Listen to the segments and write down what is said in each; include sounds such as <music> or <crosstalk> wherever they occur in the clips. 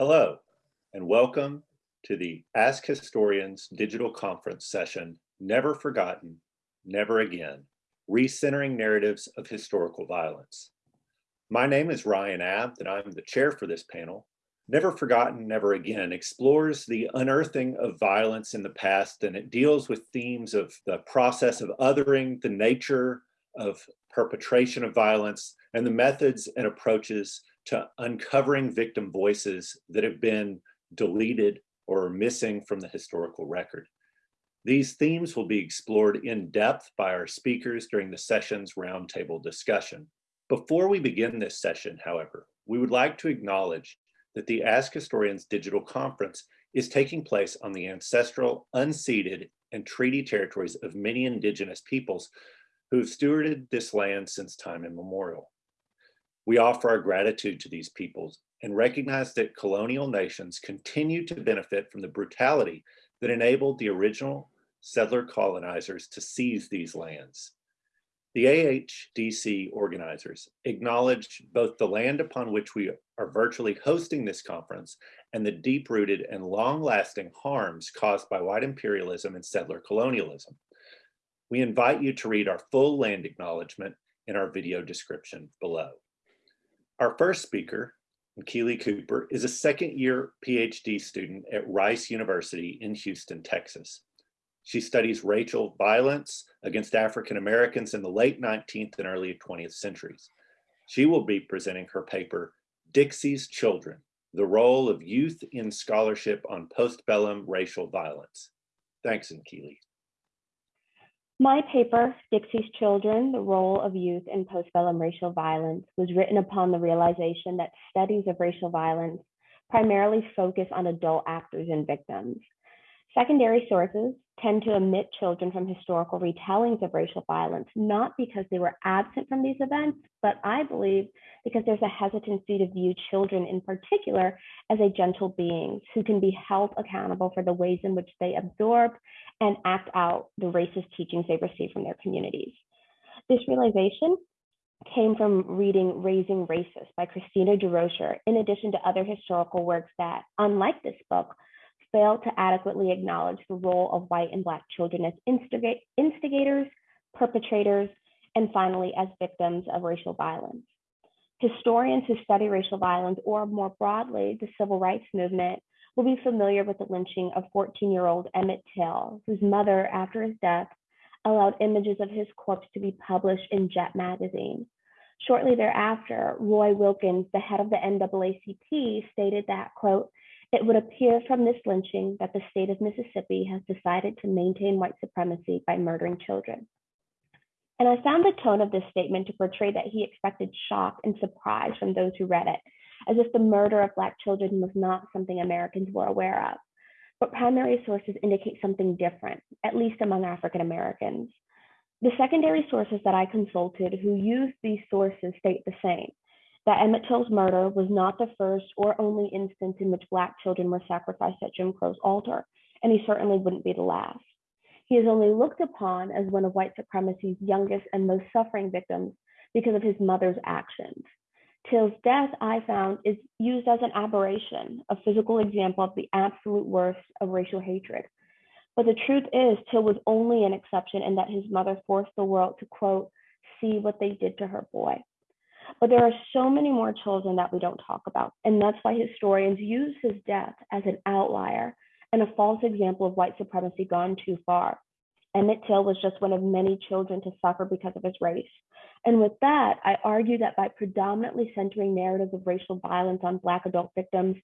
Hello, and welcome to the Ask Historians digital conference session, Never Forgotten, Never Again, Recentering Narratives of Historical Violence. My name is Ryan Abt, and I'm the chair for this panel. Never Forgotten, Never Again explores the unearthing of violence in the past, and it deals with themes of the process of othering, the nature of perpetration of violence, and the methods and approaches to uncovering victim voices that have been deleted or missing from the historical record. These themes will be explored in depth by our speakers during the session's roundtable discussion. Before we begin this session, however, we would like to acknowledge that the Ask Historians digital conference is taking place on the ancestral, unceded, and treaty territories of many indigenous peoples who have stewarded this land since time immemorial. We offer our gratitude to these peoples and recognize that colonial nations continue to benefit from the brutality that enabled the original settler colonizers to seize these lands. The AHDC organizers acknowledge both the land upon which we are virtually hosting this conference and the deep-rooted and long-lasting harms caused by white imperialism and settler colonialism. We invite you to read our full land acknowledgement in our video description below. Our first speaker, Keely Cooper, is a second year PhD student at Rice University in Houston, Texas. She studies racial violence against African Americans in the late 19th and early 20th centuries. She will be presenting her paper, Dixie's Children, the role of youth in scholarship on postbellum racial violence. Thanks, Keely. My paper, Dixie's Children, The Role of Youth in Postbellum Racial Violence, was written upon the realization that studies of racial violence primarily focus on adult actors and victims. Secondary sources tend to omit children from historical retellings of racial violence, not because they were absent from these events, but I believe because there's a hesitancy to view children in particular as agential beings who can be held accountable for the ways in which they absorb and act out the racist teachings they receive from their communities. This realization came from reading Raising Racists by Kristina DuRocher, in addition to other historical works that, unlike this book, fail to adequately acknowledge the role of white and Black children as instigators, perpetrators, and finally, as victims of racial violence. Historians who study racial violence, or more broadly, the civil rights movement, will be familiar with the lynching of 14-year-old Emmett Till, whose mother, after his death, allowed images of his corpse to be published in Jet magazine. Shortly thereafter, Roy Wilkins, the head of the NAACP, stated that, quote, it would appear from this lynching that the state of Mississippi has decided to maintain white supremacy by murdering children. And I found the tone of this statement to portray that he expected shock and surprise from those who read it, as if the murder of Black children was not something Americans were aware of. But primary sources indicate something different, at least among African Americans. The secondary sources that I consulted who used these sources state the same that Emmett Till's murder was not the first or only instance in which Black children were sacrificed at Jim Crow's altar, and he certainly wouldn't be the last. He is only looked upon as one of white supremacy's youngest and most suffering victims because of his mother's actions. Till's death, I found, is used as an aberration, a physical example of the absolute worst of racial hatred. But the truth is, Till was only an exception in that his mother forced the world to, quote, see what they did to her boy. But there are so many more children that we don't talk about. And that's why historians use his death as an outlier and a false example of white supremacy gone too far. Emmett Till was just one of many children to suffer because of his race. And with that, I argue that by predominantly centering narratives of racial violence on Black adult victims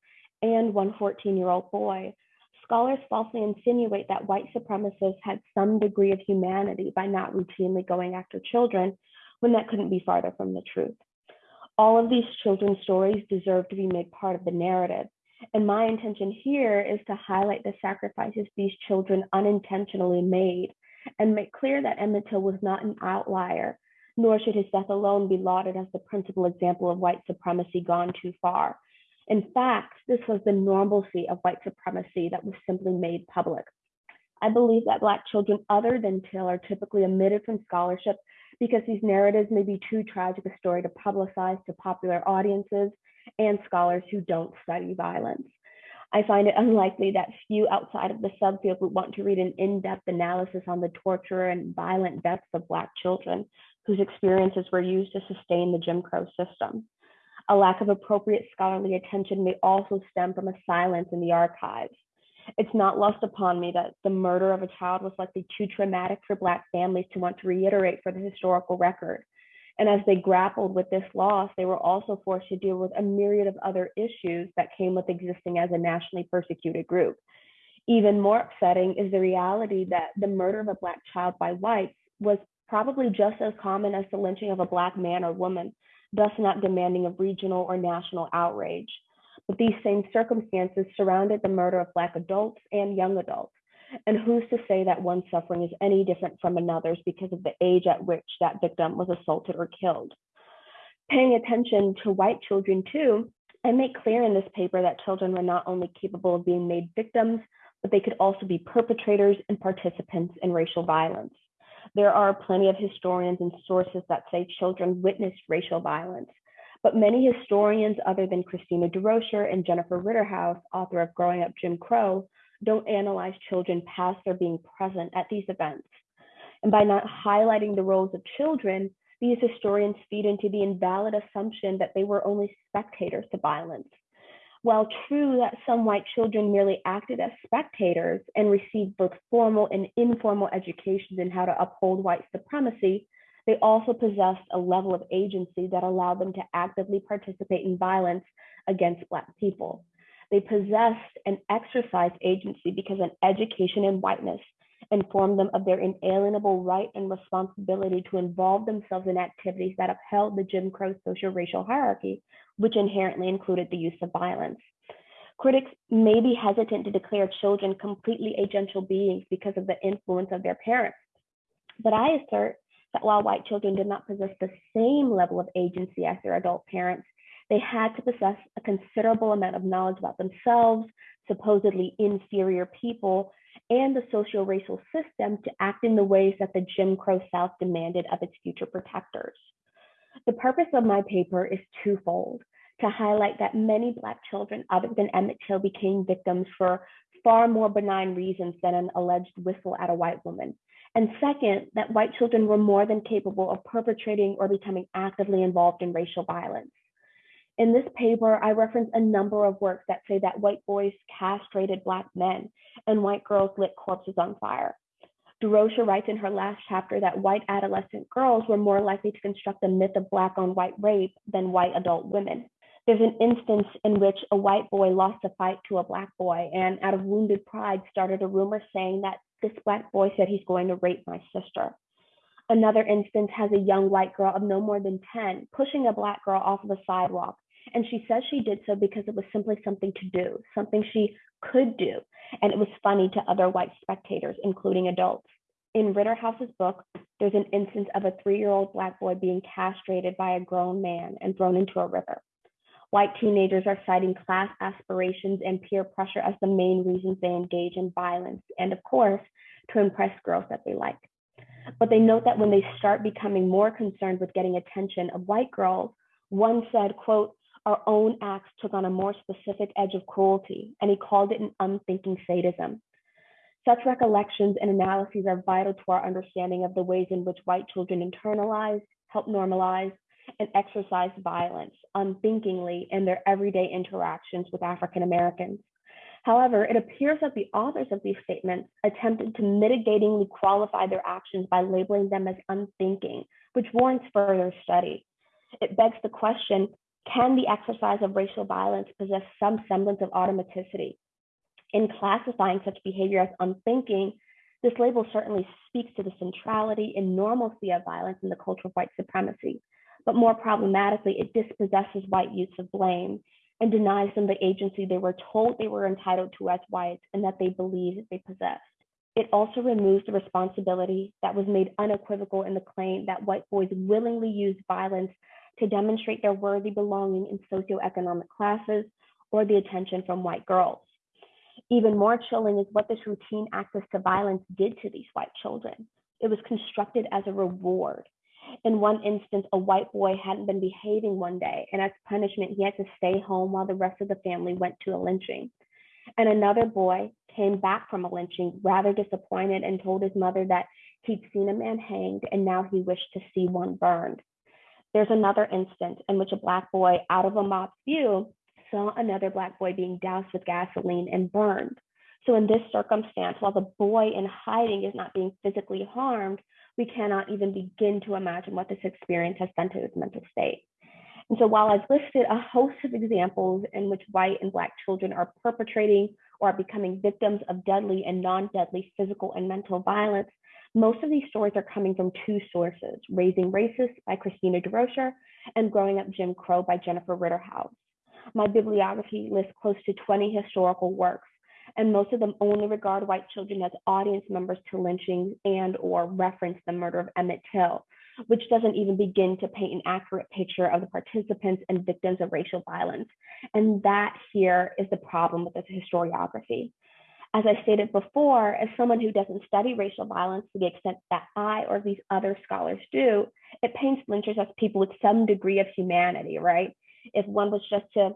and one 14 year old boy, scholars falsely insinuate that white supremacists had some degree of humanity by not routinely going after children when that couldn't be farther from the truth. All of these children's stories deserve to be made part of the narrative. And my intention here is to highlight the sacrifices these children unintentionally made and make clear that Emmett Till was not an outlier, nor should his death alone be lauded as the principal example of white supremacy gone too far. In fact, this was the normalcy of white supremacy that was simply made public. I believe that Black children other than Till are typically omitted from scholarship because these narratives may be too tragic a story to publicize to popular audiences and scholars who don't study violence. I find it unlikely that few outside of the subfield would want to read an in-depth analysis on the torture and violent deaths of Black children whose experiences were used to sustain the Jim Crow system. A lack of appropriate scholarly attention may also stem from a silence in the archives. It's not lost upon me that the murder of a child was likely too traumatic for Black families to want to reiterate for the historical record. And as they grappled with this loss, they were also forced to deal with a myriad of other issues that came with existing as a nationally persecuted group. Even more upsetting is the reality that the murder of a Black child by whites was probably just as common as the lynching of a Black man or woman, thus not demanding of regional or national outrage. But these same circumstances surrounded the murder of Black adults and young adults. And who's to say that one suffering is any different from another's because of the age at which that victim was assaulted or killed? Paying attention to white children too, I make clear in this paper that children were not only capable of being made victims, but they could also be perpetrators and participants in racial violence. There are plenty of historians and sources that say children witnessed racial violence, but many historians other than Kristina DuRocher and Jennifer Ritterhouse, author of Growing Up Jim Crow, don't analyze children past their being present at these events. And by not highlighting the roles of children, these historians feed into the invalid assumption that they were only spectators to violence. While true that some white children merely acted as spectators and received both formal and informal educations in how to uphold white supremacy, they also possessed a level of agency that allowed them to actively participate in violence against Black people. They possessed and exercised agency because an education in whiteness informed them of their inalienable right and responsibility to involve themselves in activities that upheld the Jim Crow social racial hierarchy, which inherently included the use of violence. Critics may be hesitant to declare children completely agential beings because of the influence of their parents. But I assert that while white children did not possess the same level of agency as their adult parents, they had to possess a considerable amount of knowledge about themselves, supposedly inferior people, and the social racial system to act in the ways that the Jim Crow South demanded of its future protectors. The purpose of my paper is twofold to highlight that many Black children, other than Emmett Till, became victims for far more benign reasons than an alleged whistle at a white woman. And second, that white children were more than capable of perpetrating or becoming actively involved in racial violence. In this paper, I reference a number of works that say that white boys castrated Black men and white girls lit corpses on fire. DuRocher writes in her last chapter that white adolescent girls were more likely to construct a myth of Black on white rape than white adult women. There's an instance in which a white boy lost a fight to a Black boy and, out of wounded pride, started a rumor saying that this Black boy said he's going to rape my sister. Another instance has a young white girl of no more than 10 pushing a Black girl off of a sidewalk and she says she did so because it was simply something to do, something she could do. And it was funny to other white spectators, including adults. In Ritterhouse's book, there's an instance of a three year old Black boy being castrated by a grown man and thrown into a river. White teenagers are citing class aspirations and peer pressure as the main reasons they engage in violence, and of course, to impress girls that they like. But they note that when they start becoming more concerned with getting attention of white girls, one said, quote, our own acts took on a more specific edge of cruelty, and he called it an unthinking sadism. Such recollections and analyses are vital to our understanding of the ways in which white children internalize, help normalize, and exercise violence unthinkingly in their everyday interactions with African Americans. However, it appears that the authors of these statements attempted to mitigatingly qualify their actions by labeling them as unthinking, which warrants further study. It begs the question can the exercise of racial violence possess some semblance of automaticity? In classifying such behavior as unthinking, this label certainly speaks to the centrality and normalcy of violence in the culture of white supremacy. But more problematically, it dispossesses white youths of blame and denies them the agency they were told they were entitled to as whites and that they believed they possessed. It also removes the responsibility that was made unequivocal in the claim that white boys willingly used violence to demonstrate their worthy belonging in socioeconomic classes or the attention from white girls. Even more chilling is what this routine access to violence did to these white children. It was constructed as a reward. In one instance, a white boy hadn't been behaving one day, and as punishment, he had to stay home while the rest of the family went to a lynching. And another boy came back from a lynching rather disappointed and told his mother that he'd seen a man hanged and now he wished to see one burned. There's another instance in which a Black boy, out of a mob's view, saw another Black boy being doused with gasoline and burned. So, in this circumstance, while the boy in hiding is not being physically harmed, we cannot even begin to imagine what this experience has done to his mental state. And so while I've listed a host of examples in which white and Black children are perpetrating or are becoming victims of deadly and non-deadly physical and mental violence, most of these stories are coming from two sources, Raising Racists by Kristina DuRocher and Growing Up Jim Crow by Jennifer Ritterhouse. My bibliography lists close to 20 historical works, and most of them only regard white children as audience members to lynchings and or reference the murder of Emmett Till, which doesn't even begin to paint an accurate picture of the participants and victims of racial violence. And that here is the problem with this historiography. As I stated before, as someone who doesn't study racial violence to the extent that I or these other scholars do, it paints lynchers as people with some degree of humanity, right? If one was just to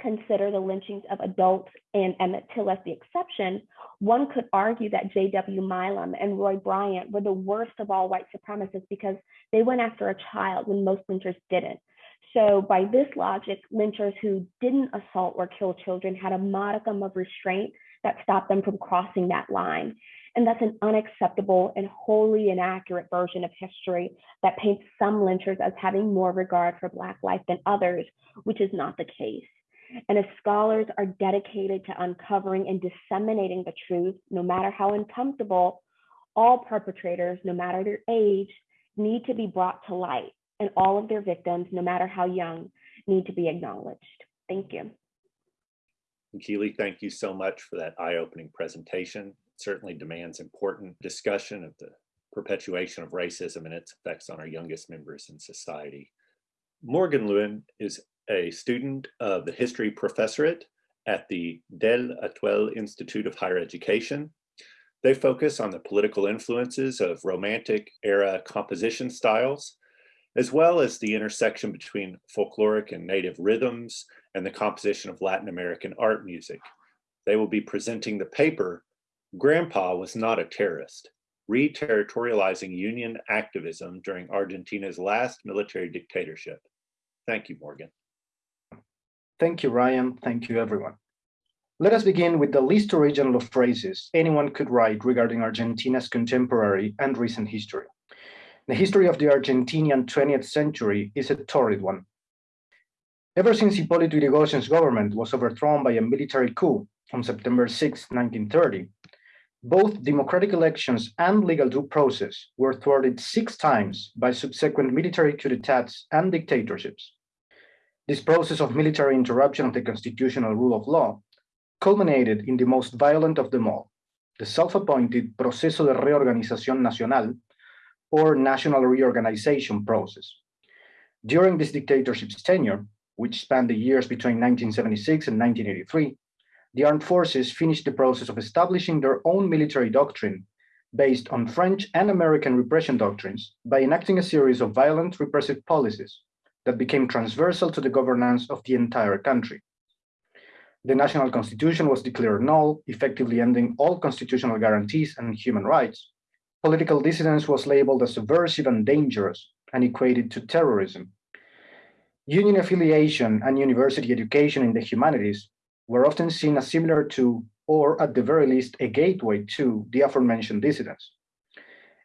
consider the lynchings of adults and Emmett Till as the exception, one could argue that J.W. Milam and Roy Bryant were the worst of all white supremacists because they went after a child when most lynchers didn't. So, by this logic, lynchers who didn't assault or kill children had a modicum of restraint that stopped them from crossing that line. And that's an unacceptable and wholly inaccurate version of history that paints some lynchers as having more regard for Black life than others, which is not the case. And as scholars are dedicated to uncovering and disseminating the truth, no matter how uncomfortable, all perpetrators, no matter their age, need to be brought to light, and all of their victims, no matter how young, need to be acknowledged. Thank you. Keely, thank you so much for that eye-opening presentation. It certainly demands important discussion of the perpetuation of racism and its effects on our youngest members in society. Morgan Lewin is a student of the history professorate at the Del Atuel Institute of Higher Education. They focus on the political influences of Romantic era composition styles, as well as the intersection between folkloric and native rhythms and the composition of Latin American art music. They will be presenting the paper, Grandpa Was Not a Terrorist, Reterritorializing Union Activism During Argentina's Last Military Dictatorship. Thank you, Morgan. Thank you, Ryan. Thank you, everyone. Let us begin with the least original of phrases anyone could write regarding Argentina's contemporary and recent history. The history of the Argentinian 20th century is a torrid one. Ever since Hipólito Yrigoyen's government was overthrown by a military coup on September 6, 1930, both democratic elections and legal due process were thwarted six times by subsequent military coup d'etats and dictatorships. This process of military interruption of the constitutional rule of law culminated in the most violent of them all, the self-appointed Proceso de Reorganización Nacional, or national reorganization process. During this dictatorship's tenure, which spanned the years between 1976 and 1983, the armed forces finished the process of establishing their own military doctrine based on French and American repression doctrines by enacting a series of violent repressive policies that became transversal to the governance of the entire country. The national constitution was declared null, effectively ending all constitutional guarantees and human rights. Political dissidence was labeled as subversive and dangerous and equated to terrorism. Union affiliation and university education in the humanities were often seen as similar to, or at the very least, a gateway to the aforementioned dissidents.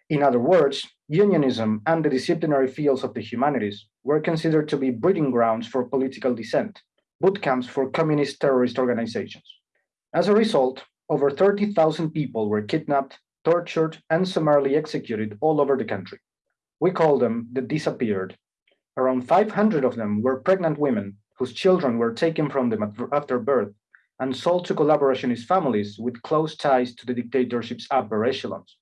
In other words, unionism and the disciplinary fields of the humanities were considered to be breeding grounds for political dissent, boot camps for communist terrorist organizations. As a result, over 30,000 people were kidnapped, tortured, and summarily executed all over the country. We call them the disappeared. Around 500 of them were pregnant women whose children were taken from them after birth and sold to collaborationist families with close ties to the dictatorship's upper echelons.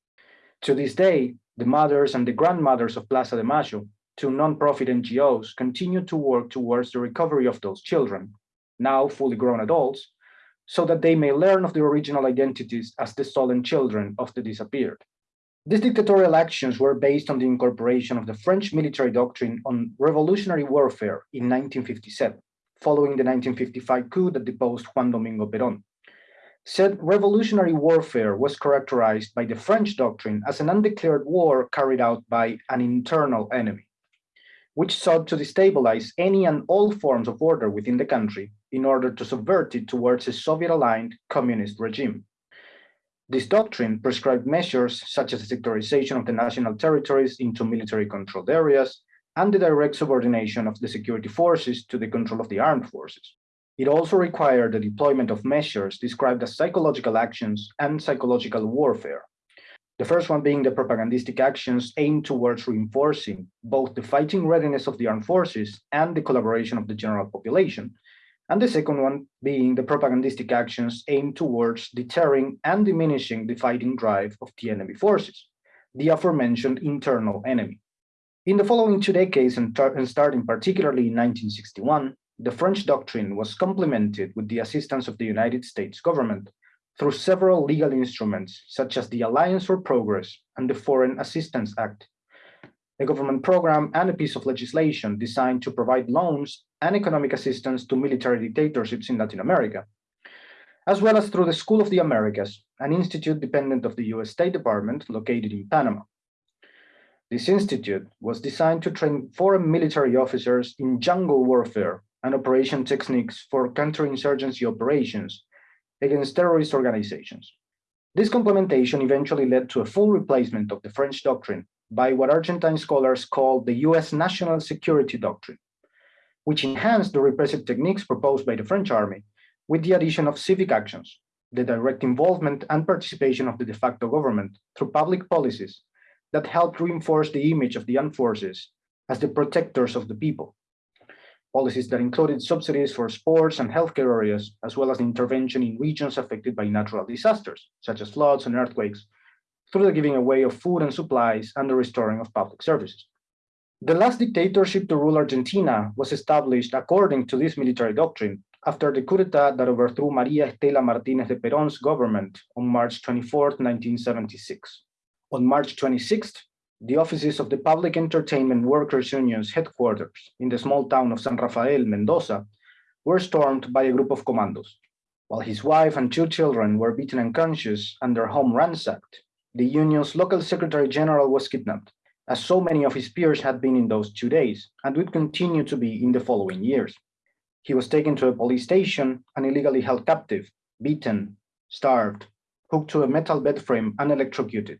To this day, the mothers and the grandmothers of Plaza de Mayo two nonprofit NGOs continue to work towards the recovery of those children, now fully grown adults, so that they may learn of their original identities as the stolen children of the disappeared. These dictatorial actions were based on the incorporation of the French military doctrine on revolutionary warfare in 1957, following the 1955 coup that deposed Juan Domingo Perón. Said revolutionary warfare was characterized by the French doctrine as an undeclared war carried out by an internal enemy, which sought to destabilize any and all forms of order within the country in order to subvert it towards a Soviet-aligned communist regime. This doctrine prescribed measures such as the sectorization of the national territories into military controlled areas and the direct subordination of the security forces to the control of the armed forces. It also required the deployment of measures described as psychological actions and psychological warfare. The first one being the propagandistic actions aimed towards reinforcing both the fighting readiness of the armed forces and the collaboration of the general population, and the second one being the propagandistic actions aimed towards deterring and diminishing the fighting drive of the enemy forces, the aforementioned internal enemy. In the following two decades, and, and starting particularly in 1961, the French doctrine was complemented with the assistance of the United States government through several legal instruments, such as the Alliance for Progress and the Foreign Assistance Act, a government program and a piece of legislation designed to provide loans and economic assistance to military dictatorships in Latin America, as well as through the School of the Americas, an institute dependent of the US State Department located in Panama. This institute was designed to train foreign military officers in jungle warfare and operation techniques for counterinsurgency operations against terrorist organizations. This complementation eventually led to a full replacement of the French doctrine by what Argentine scholars call the US national security doctrine, which enhanced the repressive techniques proposed by the French army with the addition of civic actions, the direct involvement and participation of the de facto government through public policies that helped reinforce the image of the armed forces as the protectors of the people. Policies that included subsidies for sports and healthcare areas, as well as intervention in regions affected by natural disasters, such as floods and earthquakes, through the giving away of food and supplies and the restoring of public services. The last dictatorship to rule Argentina was established according to this military doctrine after the coup d'etat that overthrew Maria Estela Martinez de Perón's government on March 24, 1976. On March 26th, the offices of the Public Entertainment Workers Union's headquarters in the small town of San Rafael, Mendoza, were stormed by a group of commandos. While his wife and two children were beaten unconscious and their home ransacked, the union's local secretary general was kidnapped as so many of his peers had been in those two days and would continue to be in the following years. He was taken to a police station and illegally held captive, beaten, starved, hooked to a metal bed frame, and electrocuted.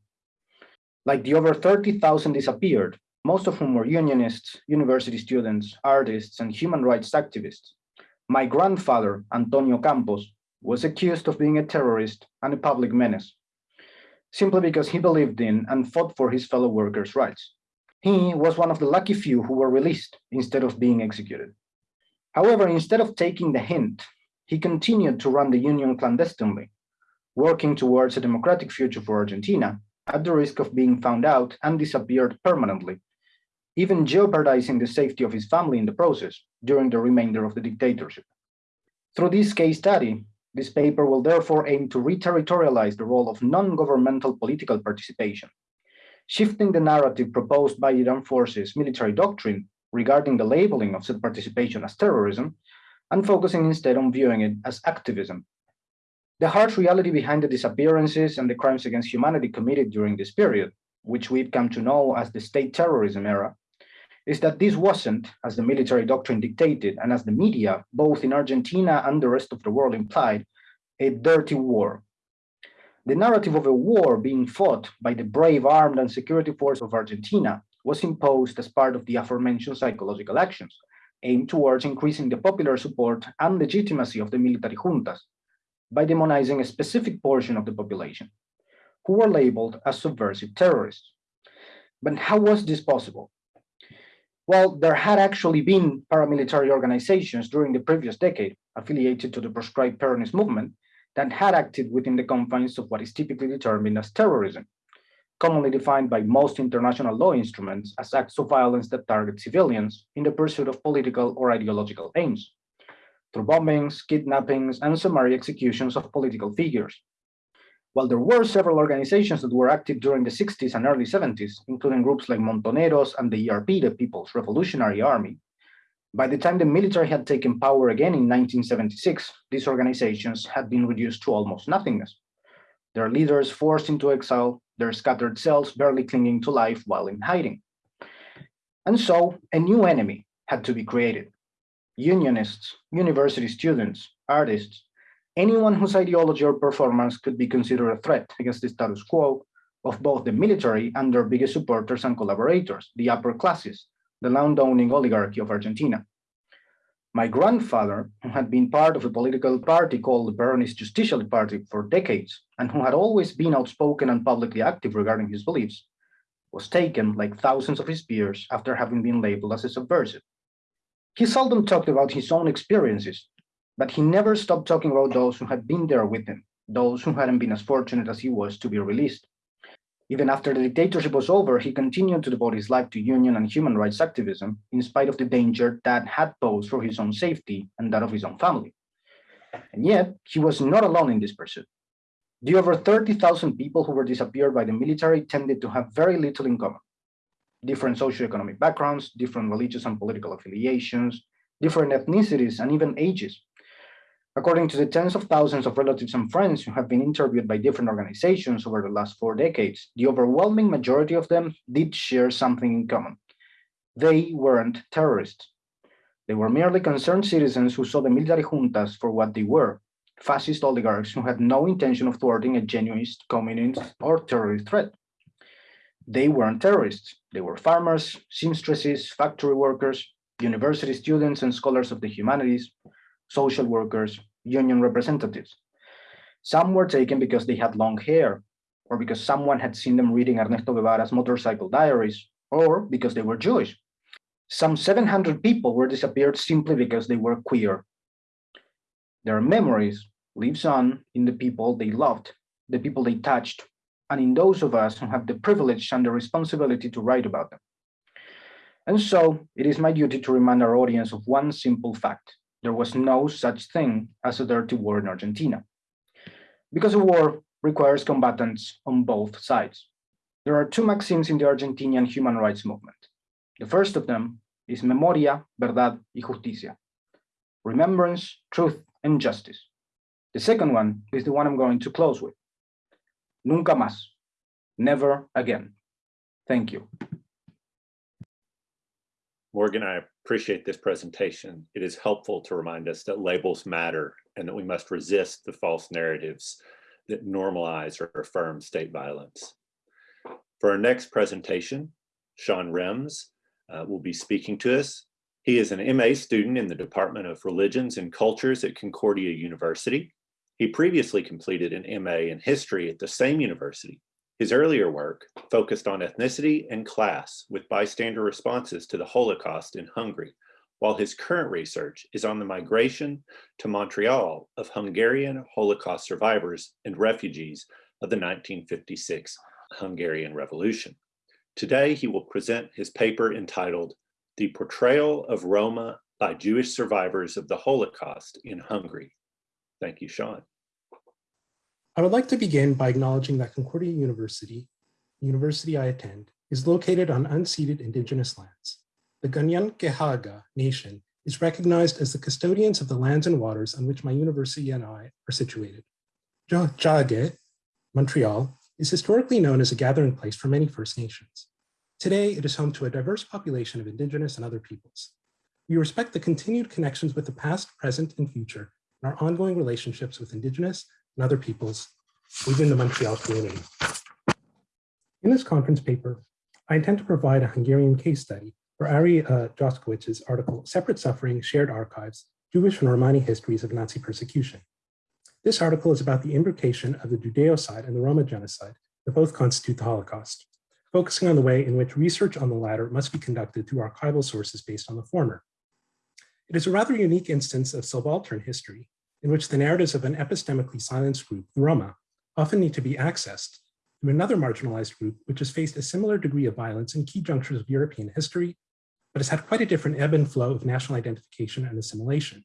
Like the over 30,000 disappeared, most of whom were unionists, university students, artists, and human rights activists, my grandfather, Antonio Campos, was accused of being a terrorist and a public menace simply because he believed in and fought for his fellow workers' rights. He was one of the lucky few who were released instead of being executed. However, instead of taking the hint, he continued to run the union clandestinely, working towards a democratic future for Argentina at the risk of being found out and disappeared permanently, even jeopardizing the safety of his family in the process during the remainder of the dictatorship. Through this case study, this paper will therefore aim to reterritorialize the role of non-governmental political participation, shifting the narrative proposed by Iran forces military doctrine regarding the labeling of said participation as terrorism, and focusing instead on viewing it as activism. The harsh reality behind the disappearances and the crimes against humanity committed during this period, which we've come to know as the state terrorism era, is that this wasn't, as the military doctrine dictated and as the media, both in Argentina and the rest of the world implied, a dirty war. The narrative of a war being fought by the brave armed and security force of Argentina was imposed as part of the aforementioned psychological actions, aimed towards increasing the popular support and legitimacy of the military juntas by demonizing a specific portion of the population, who were labeled as subversive terrorists. But how was this possible? Well, there had actually been paramilitary organizations during the previous decade affiliated to the proscribed Peronist movement that had acted within the confines of what is typically determined as terrorism, commonly defined by most international law instruments as acts of violence that target civilians in the pursuit of political or ideological aims, through bombings, kidnappings, and summary executions of political figures. While there were several organizations that were active during the 60s and early 70s, including groups like Montoneros and the ERP, the People's Revolutionary Army, by the time the military had taken power again in 1976, these organizations had been reduced to almost nothingness. Their leaders forced into exile, their scattered cells barely clinging to life while in hiding. And so a new enemy had to be created. Unionists, university students, artists, anyone whose ideology or performance could be considered a threat against the status quo of both the military and their biggest supporters and collaborators, the upper classes, the land-owning oligarchy of Argentina. My grandfather, who had been part of a political party called the Peronist Justicialist Party for decades, and who had always been outspoken and publicly active regarding his beliefs, was taken, like thousands of his peers, after having been labeled as a subversive. He seldom talked about his own experiences, but he never stopped talking about those who had been there with him, those who hadn't been as fortunate as he was to be released. Even after the dictatorship was over, he continued to devote his life to union and human rights activism, in spite of the danger that had posed for his own safety and that of his own family. And yet, he was not alone in this pursuit. The over 30,000 people who were disappeared by the military tended to have very little in common. Different socioeconomic backgrounds, different religious and political affiliations, different ethnicities, and even ages. According to the tens of thousands of relatives and friends who have been interviewed by different organizations over the last four decades, the overwhelming majority of them did share something in common. They weren't terrorists. They were merely concerned citizens who saw the military juntas for what they were, fascist oligarchs who had no intention of thwarting a genuine communist or terrorist threat. They weren't terrorists. They were farmers, seamstresses, factory workers, university students and scholars of the humanities, social workers, union representatives. Some were taken because they had long hair, or because someone had seen them reading Ernesto Guevara's motorcycle diaries, or because they were Jewish. Some 700 people were disappeared simply because they were queer. Their memories lives on in the people they loved, the people they touched, and in those of us who have the privilege and the responsibility to write about them. And so it is my duty to remind our audience of one simple fact there was no such thing as a dirty war in Argentina. Because a war requires combatants on both sides. There are two maxims in the Argentinian human rights movement. The first of them is memoria, verdad y justicia. Remembrance, truth, and justice. The second one is the one I'm going to close with. Nunca más. Never again. Thank you. Morgan, I appreciate this presentation. It is helpful to remind us that labels matter and that we must resist the false narratives that normalize or affirm state violence. For our next presentation, Sean Rems uh, will be speaking to us. He is an MA student in the Department of Religions and Cultures at Concordia University. He previously completed an MA in history at the same university his earlier work focused on ethnicity and class with bystander responses to the Holocaust in Hungary, while his current research is on the migration to Montreal of Hungarian Holocaust survivors and refugees of the 1956 Hungarian Revolution. Today, he will present his paper entitled The Portrayal of Roma by Jewish Survivors of the Holocaust in Hungary. Thank you, Sean. I would like to begin by acknowledging that Concordia University, the university I attend, is located on unceded indigenous lands. The Kanien'kehá:ka Nation is recognized as the custodians of the lands and waters on which my university and I are situated. Tiohtià:ke, Montreal, is historically known as a gathering place for many First Nations. Today, it is home to a diverse population of indigenous and other peoples. We respect the continued connections with the past, present, and future, and our ongoing relationships with indigenous and other peoples within the Montreal community. In this conference paper, I intend to provide a Hungarian case study for Ari uh, Joskowicz's article, Separate Suffering, Shared Archives, Jewish and Romani Histories of Nazi Persecution. This article is about the imbrication of the Judeocide and the Roma genocide that both constitute the Holocaust, focusing on the way in which research on the latter must be conducted through archival sources based on the former. It is a rather unique instance of subaltern history in which the narratives of an epistemically silenced group, the Roma, often need to be accessed through another marginalized group which has faced a similar degree of violence in key junctures of European history, but has had quite a different ebb and flow of national identification and assimilation.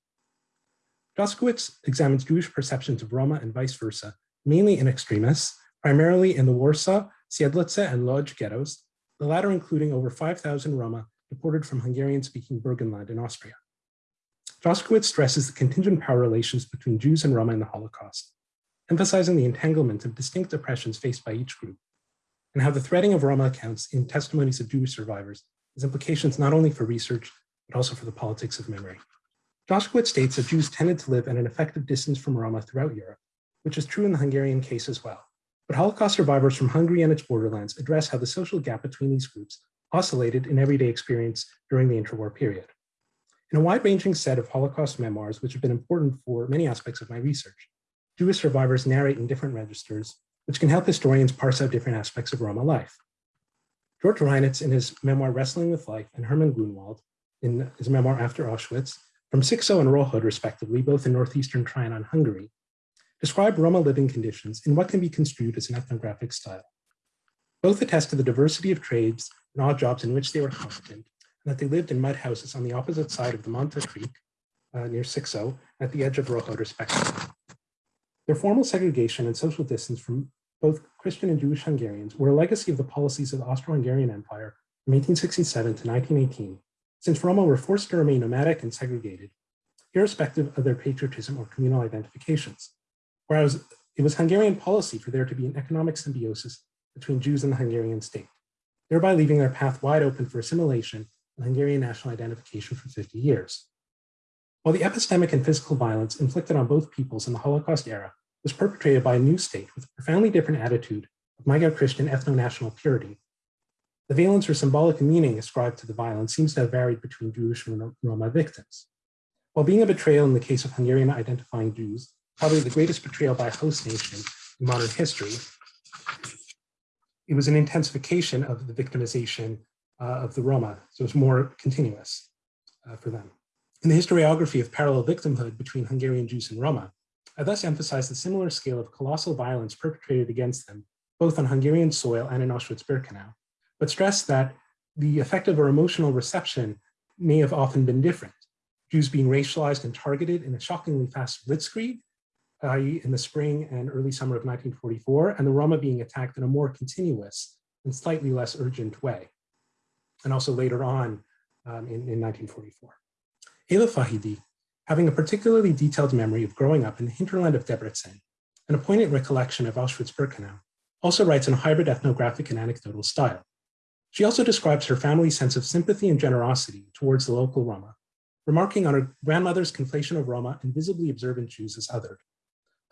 Joskowicz examines Jewish perceptions of Roma and vice versa mainly in extremis, primarily in the Warsaw, Siedlce, and Lodz ghettos, the latter including over 5,000 Roma deported from Hungarian-speaking Burgenland in Austria. Joskowicz stresses the contingent power relations between Jews and Roma in the Holocaust, emphasizing the entanglement of distinct oppressions faced by each group, and how the threading of Roma accounts in testimonies of Jewish survivors has implications not only for research, but also for the politics of memory. Joskowicz states that Jews tended to live at an effective distance from Roma throughout Europe, which is true in the Hungarian case as well. But Holocaust survivors from Hungary and its borderlands address how the social gap between these groups oscillated in everyday experience during the interwar period. In a wide-ranging set of Holocaust memoirs, which have been important for many aspects of my research, Jewish survivors narrate in different registers, which can help historians parse out different aspects of Roma life. George Reinitz in his memoir Wrestling with Life and Hermann Grunwald in his memoir After Auschwitz, from Szikszó and Rohod respectively, both in northeastern Trianon, Hungary, describe Roma living conditions in what can be construed as an ethnographic style. Both attest to the diversity of trades and odd jobs in which they were competent, and that they lived in mud houses on the opposite side of the Monta Creek uh, near Szikszó at the edge of Rohod respectively. Their formal segregation and social distance from both Christian and Jewish Hungarians were a legacy of the policies of the Austro-Hungarian Empire from 1867 to 1918, since Roma were forced to remain nomadic and segregated, irrespective of their patriotism or communal identifications. Whereas it was Hungarian policy for there to be an economic symbiosis between Jews and the Hungarian state, thereby leaving their path wide open for assimilation Hungarian national identification for 50 years. While the epistemic and physical violence inflicted on both peoples in the Holocaust era was perpetrated by a new state with a profoundly different attitude of Magyar-Christian ethno-national purity. The valence or symbolic meaning ascribed to the violence seems to have varied between Jewish and Roma victims. While being a betrayal in the case of Hungarian identifying Jews, probably the greatest betrayal by a host nation in modern history, it was an intensification of the victimization of the Roma, so it's more continuous uh, for them. In the historiography of parallel victimhood between Hungarian Jews and Roma, I thus emphasize the similar scale of colossal violence perpetrated against them, both on Hungarian soil and in Auschwitz-Birkenau, but stress that the effective or emotional reception may have often been different. Jews being racialized and targeted in a shockingly fast blitzkrieg, i.e. in the spring and early summer of 1944, and the Roma being attacked in a more continuous and slightly less urgent way. And also later on um, in, in 1944. Eva Fahidi having a particularly detailed memory of growing up in the hinterland of Debrecen and a poignant recollection of Auschwitz-Birkenau, also writes in a hybrid ethnographic and anecdotal style. She also describes her family's sense of sympathy and generosity towards the local Roma, remarking on her grandmother's conflation of Roma and visibly observant Jews as othered.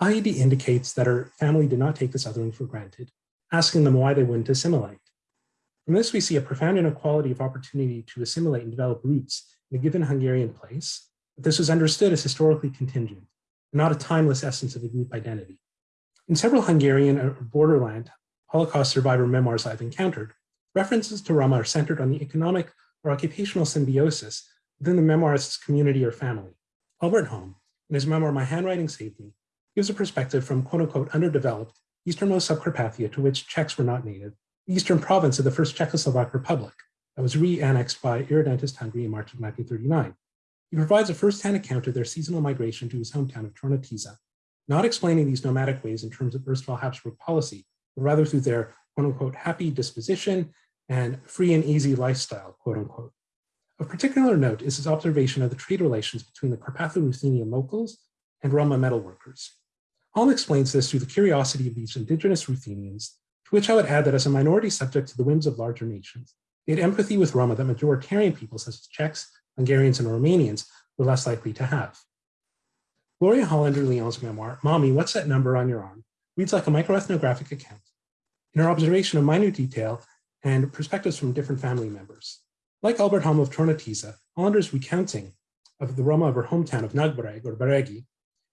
Heidi indicates that her family did not take this othering for granted, asking them why they wouldn't assimilate. From this, we see a profound inequality of opportunity to assimilate and develop roots in a given Hungarian place, but this was understood as historically contingent, not a timeless essence of a group identity. In several Hungarian or borderland Holocaust survivor memoirs I've encountered, references to Roma are centered on the economic or occupational symbiosis within the memoirist's community or family. Albert Holm, in his memoir My Handwriting Saved Me, gives a perspective from quote unquote underdeveloped easternmost Subcarpathia to which Czechs were not native, eastern province of the first Czechoslovak Republic that was re-annexed by irredentist Hungary in March of 1939. He provides a first-hand account of their seasonal migration to his hometown of Tornatiza, not explaining these nomadic ways in terms of erstwhile Habsburg policy, but rather through their quote-unquote happy disposition and free and easy lifestyle, quote-unquote. Of particular note is his observation of the trade relations between the Carpatho-Ruthenian locals and Roma metalworkers. Holm explains this through the curiosity of these indigenous Ruthenians, to which I would add that as a minority subject to the whims of larger nations, they had empathy with Roma that majoritarian people such as Czechs Hungarians and Romanians were less likely to have. Gloria Hollander Lyon's memoir, Mommy, What's That Number on Your Arm, reads like a microethnographic account in her observation of minute detail and perspectives from different family members. Like Albert Holm of Tornatiza, Hollander's recounting of the Roma of her hometown of Nagybereg or Beregi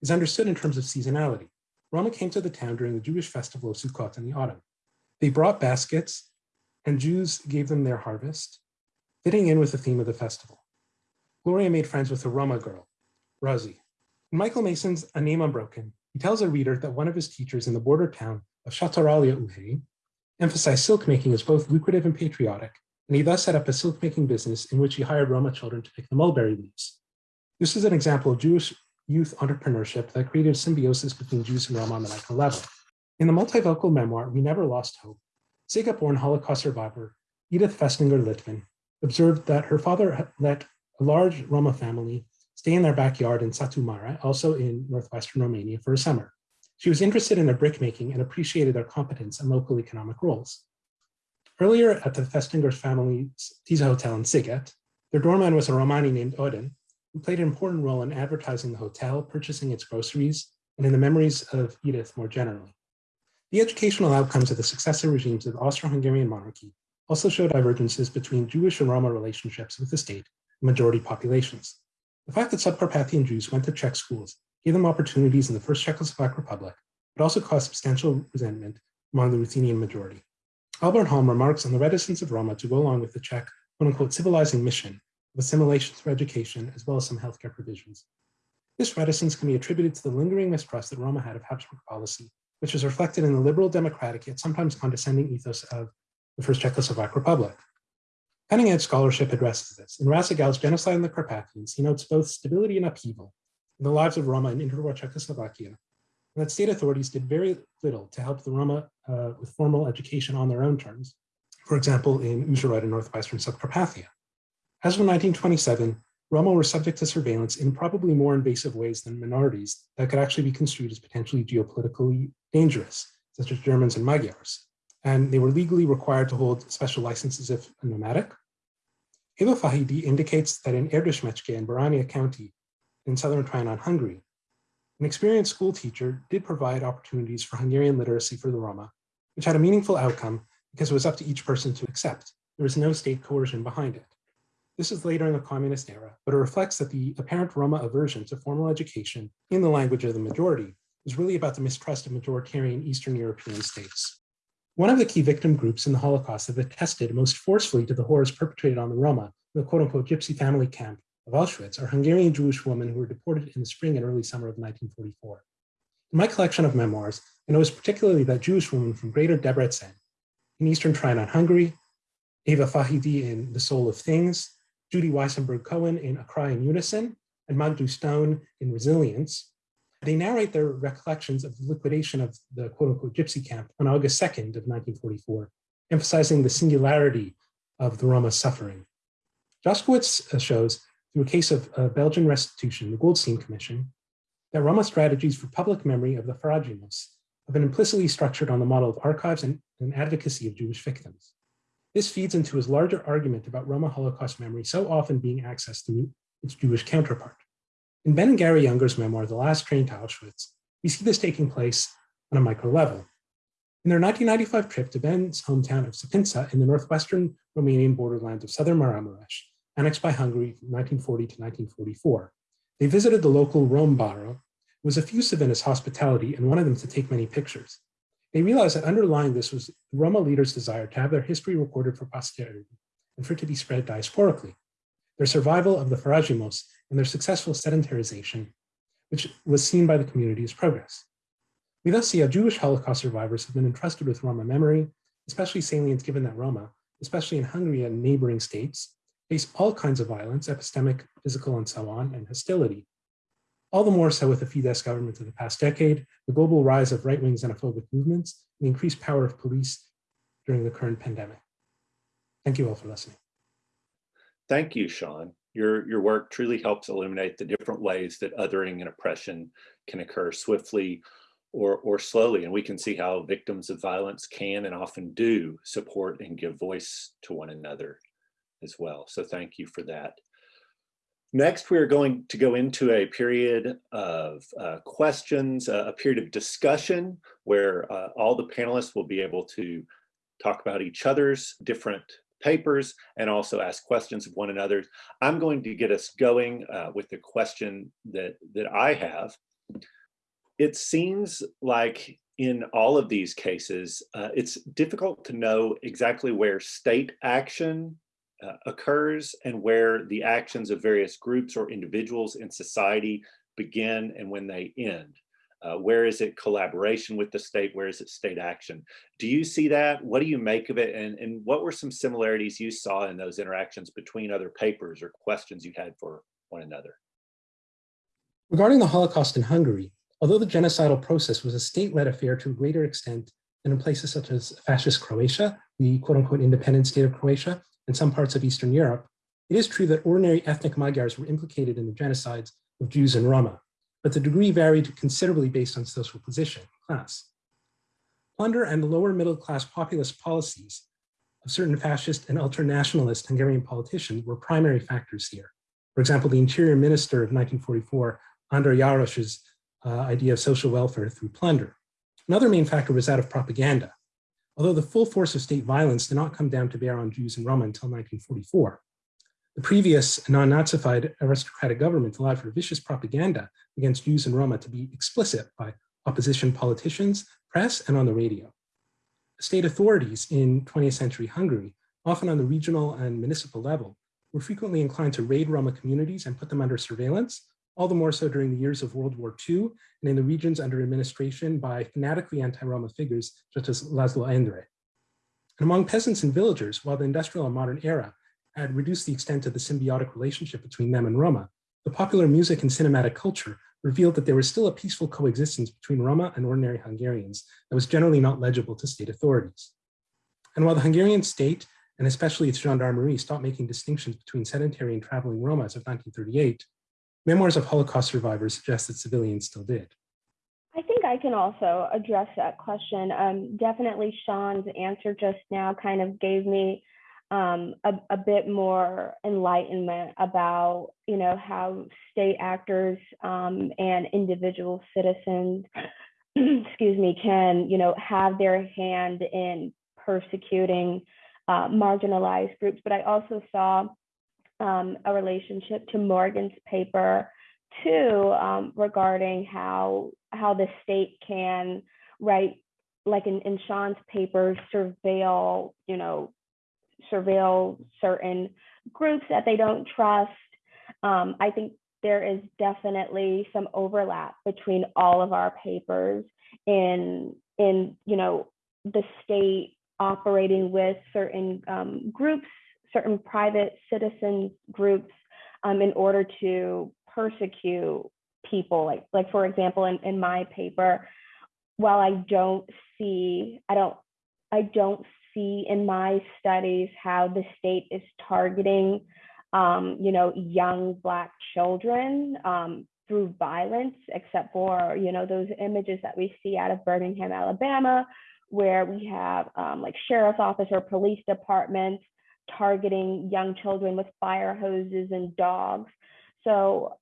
is understood in terms of seasonality. Roma came to the town during the Jewish festival of Sukkot in the autumn. They brought baskets and Jews gave them their harvest, fitting in with the theme of the festival. Gloria made friends with a Roma girl, Rosie. In Michael Mason's A Name Unbroken, he tells a reader that one of his teachers in the border town of Sátoraljaújhely emphasized silk making as both lucrative and patriotic, and he thus set up a silk making business in which he hired Roma children to pick the mulberry leaves. This is an example of Jewish youth entrepreneurship that created symbiosis between Jews and Roma on the micro level. In the multivocal memoir, We Never Lost Hope, Sighet-born Holocaust survivor Edith Festinger Litvin observed that her father let a large Roma family stay in their backyard in Satu Mare, also in northwestern Romania, for a summer. She was interested in their brickmaking and appreciated their competence and local economic roles. Earlier at the Festinger family's Tisa Hotel in Sighet, their doorman was a Romani named Odin, who played an important role in advertising the hotel, purchasing its groceries, and in the memories of Edith more generally. The educational outcomes of the successive regimes of the Austro-Hungarian monarchy also show divergences between Jewish and Roma relationships with the state and majority populations. The fact that Subcarpathian Jews went to Czech schools gave them opportunities in the First Czechoslovak Republic, but also caused substantial resentment among the Ruthenian majority. Albert Halm remarks on the reticence of Roma to go along with the Czech quote unquote civilizing mission of assimilation through education, as well as some healthcare provisions. This reticence can be attributed to the lingering mistrust that Roma had of Habsburg policy, which is reflected in the liberal democratic yet sometimes condescending ethos of the First Czechoslovak Republic. Cutting edge scholarship addresses this. In Raz Segal's Genocide in the Carpathians, he notes both stability and upheaval in the lives of Roma in interwar Czechoslovakia, and that state authorities did very little to help the Roma uh, with formal education on their own terms, for example, in Uzhhorod in northwestern Subcarpathia. As of 1927, Roma were subject to surveillance in probably more invasive ways than minorities that could actually be construed as potentially geopolitically dangerous, such as Germans and Magyars and they were legally required to hold special licenses if nomadic. Eva Fahidi indicates that in Erdősmecske in Baranya County in southern Trianon, Hungary, an experienced school teacher did provide opportunities for Hungarian literacy for the Roma, which had a meaningful outcome because it was up to each person to accept. There was no state coercion behind it. This is later in the communist era, but it reflects that the apparent Roma aversion to formal education in the language of the majority is really about the mistrust of majoritarian Eastern European states. One of the key victim groups in the Holocaust that attested most forcefully to the horrors perpetrated on the Roma, the quote unquote gypsy family camp of Auschwitz, are Hungarian Jewish women who were deported in the spring and early summer of 1944. In my collection of memoirs, I notice particularly that Jewish women from Greater Debrecen in Eastern Trianon, Hungary, Eva Fahidi in The Soul of Things, Judy Weiszenberg Cohen in A Cry in Unison, and Magdu Stone in Resilience they narrate their recollections of the liquidation of the quote unquote gypsy camp on August 2nd of 1944, emphasizing the singularity of the Roma suffering. Joskowicz uh, shows through a case of uh, Belgian restitution, the Goldstein Commission, that Roma strategies for public memory of the Pharrajimos have been implicitly structured on the model of archives and, and advocacy of Jewish victims. This feeds into his larger argument about Roma Holocaust memory so often being accessed through its Jewish counterpart. In Ben and Gary Younger's memoir, The Last Train to Auschwitz, we see this taking place on a micro level. In their 1995 trip to Ben's hometown of Săpânța in the northwestern Romanian borderlands of southern Maramuresh, annexed by Hungary from 1940 to 1944, they visited the local Rom Baro, was effusive in his hospitality and wanted them to take many pictures. They realized that underlying this was Roma leaders' desire to have their history recorded for posterity and for it to be spread diasporically. Their survival of the Pharrajimos and their successful sedentarization, which was seen by the community as progress. We thus see how Jewish Holocaust survivors have been entrusted with Roma memory, especially salient given that Roma, especially in Hungary and neighboring states, face all kinds of violence, epistemic, physical, and so on, and hostility. All the more so with the Fidesz government of the past decade, the global rise of right-wing xenophobic movements, and the increased power of police during the current pandemic. Thank you all for listening. Thank you, Sean your, your work truly helps illuminate the different ways that othering and oppression can occur swiftly or, or slowly. And we can see how victims of violence can and often do support and give voice to one another as well. So thank you for that. Next, we're going to go into a period of uh, questions, uh, a period of discussion where uh, all the panelists will be able to talk about each other's different papers and also ask questions of one another. I'm going to get us going uh, with the question that, that I have. It seems like in all of these cases, uh, it's difficult to know exactly where state action uh, occurs and where the actions of various groups or individuals in society begin and when they end. Uh, where is it collaboration with the state? Where is it state action? Do you see that? What do you make of it? And, and what were some similarities you saw in those interactions between other papers or questions you had for one another? Regarding the Holocaust in Hungary, Although the genocidal process was a state-led affair to a greater extent than in places such as fascist Croatia, the quote-unquote independent state of Croatia, and some parts of Eastern Europe, it is true that ordinary ethnic Magyars were implicated in the genocides of Jews and Roma, but the degree varied considerably based on social position, class. Plunder and the lower middle class populist policies of certain fascist and ultranationalist Hungarian politicians were primary factors here. For example, the interior minister of 1944, Andor Jaross's uh, idea of social welfare through plunder. Another main factor was that of propaganda. Although the full force of state violence did not come down to bear on Jews and Roma until 1944, the previous non-Nazified aristocratic government allowed for vicious propaganda against Jews and Roma to be explicit by opposition politicians, press, and on the radio. State authorities in 20th century Hungary, often on the regional and municipal level, were frequently inclined to raid Roma communities and put them under surveillance, all the more so during the years of World War II and in the regions under administration by fanatically anti-Roma figures such as Laszlo Endre. And among peasants and villagers, while the industrial and modern era had reduced the extent of the symbiotic relationship between them and Roma, the popular music and cinematic culture revealed that there was still a peaceful coexistence between Roma and ordinary Hungarians that was generally not legible to state authorities. And while the Hungarian state, and especially its gendarmerie, stopped making distinctions between sedentary and traveling Roma as of 1938, memoirs of Holocaust survivors suggest that civilians still did. I think I can also address that question. Um, definitely Sean's answer just now kind of gave me um, a, a, bit more enlightenment about, you know, how state actors um, and individual citizens, <clears throat> excuse me, can, you know, have their hand in persecuting uh, marginalized groups. But I also saw um, a relationship to Morgan's paper too, um, regarding how how the state can, right, like in, in Sean's paper, surveil, you know, surveil certain groups that they don't trust. Um, I think there is definitely some overlap between all of our papers in in you know the state operating with certain um, groups, certain private citizen groups, um, in order to persecute people. Like like for example, in, in my paper, while I don't see, I don't I don't see in my studies how the state is targeting, um, you know, young Black children um, through violence, except for, you know, those images that we see out of Birmingham, Alabama, where we have um, like sheriff's office or police departments targeting young children with fire hoses and dogs. So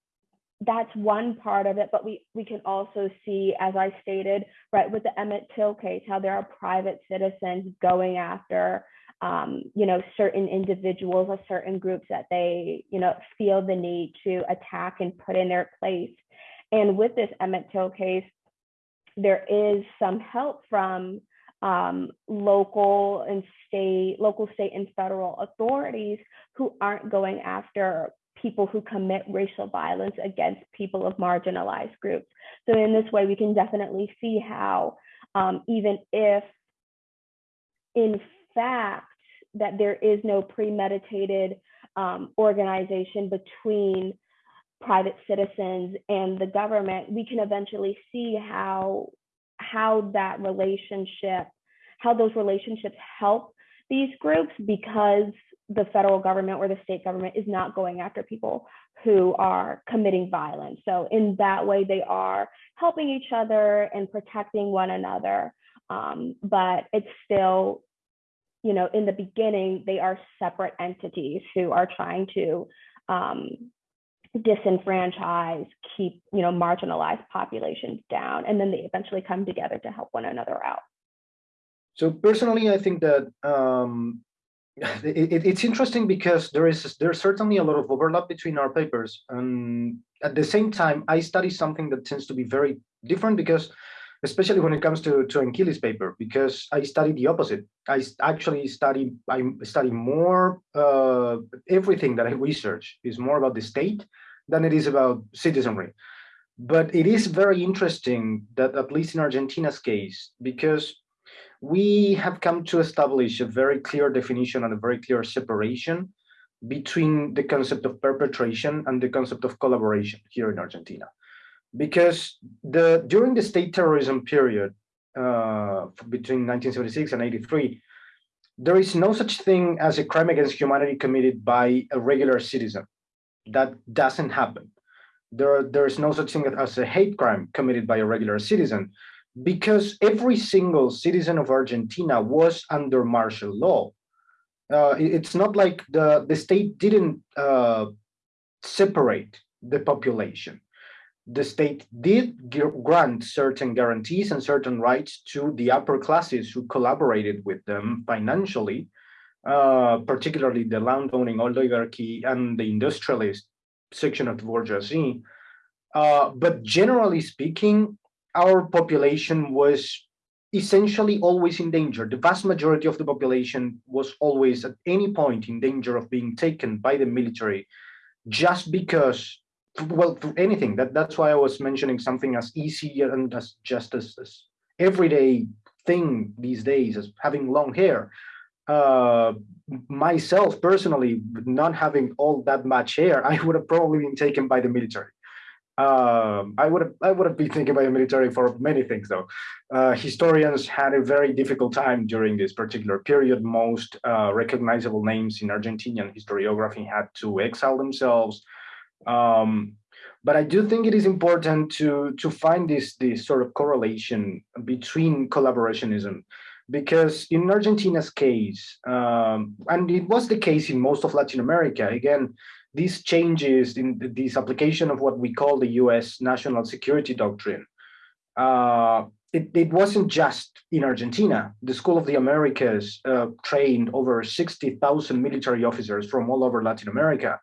that's one part of it, but we, we can also see, as I stated, right, with the Emmett Till case, how there are private citizens going after, um, you know, certain individuals or certain groups that they, you know, feel the need to attack and put in their place. And with this Emmett Till case, there is some help from um, local and state, local, state, and federal authorities who aren't going after people who commit racial violence against people of marginalized groups. So in this way, we can definitely see how um, even if in fact that there is no premeditated um, organization between private citizens and the government, we can eventually see how how that relationship, how those relationships help these groups because the federal government or the state government is not going after people who are committing violence. So in that way, they are helping each other and protecting one another. Um, but it's still, you know, in the beginning, they are separate entities who are trying to um, disenfranchise, keep, you know, marginalized populations down, and then they eventually come together to help one another out. So personally, I think that um, it, it's interesting because there is there's certainly a lot of overlap between our papers. And at the same time i study something that tends to be very different because especially when it comes to to Ankili's paper because i study the opposite. I actually study i study more uh, everything that i research is more about the state than it is about citizenry. But it is very interesting that at least in argentina's case because we have come to establish a very clear definition and a very clear separation between the concept of perpetration and the concept of collaboration here in Argentina. because the during the state terrorism period uh, between 1976 and 83, there is no such thing as a crime against humanity committed by a regular citizen. That doesn't happen. There, there is no such thing as a hate crime committed by a regular citizen because every single citizen of Argentina was under martial law. Uh, it's not like the, the state didn't uh, separate the population. The state did grant certain guarantees and certain rights to the upper classes who collaborated with them financially, uh, particularly the landowning oligarchy and the industrialist section of the bourgeoisie. Uh, but generally speaking, our population was essentially always in danger. The vast majority of the population was always at any point in danger of being taken by the military just because, well, anything. That, that's why I was mentioning something as easy and as just as, as everyday thing these days as having long hair. Uh, myself personally, not having all that much hair, <laughs> I would have probably been taken by the military. Um, I would have I would have been thinking about the military for many things though. Uh, historians had a very difficult time during this particular period. Most uh, recognizable names in Argentinian historiography had to exile themselves. Um, but I do think it is important to to find this this sort of correlation between collaborationism, because in Argentina's case, um, and it was the case in most of Latin America. Again, these changes in this application of what we call the US national security doctrine, uh, it, it, wasn't just in Argentina. The School of the Americas uh, trained over 60,000 military officers from all over Latin America.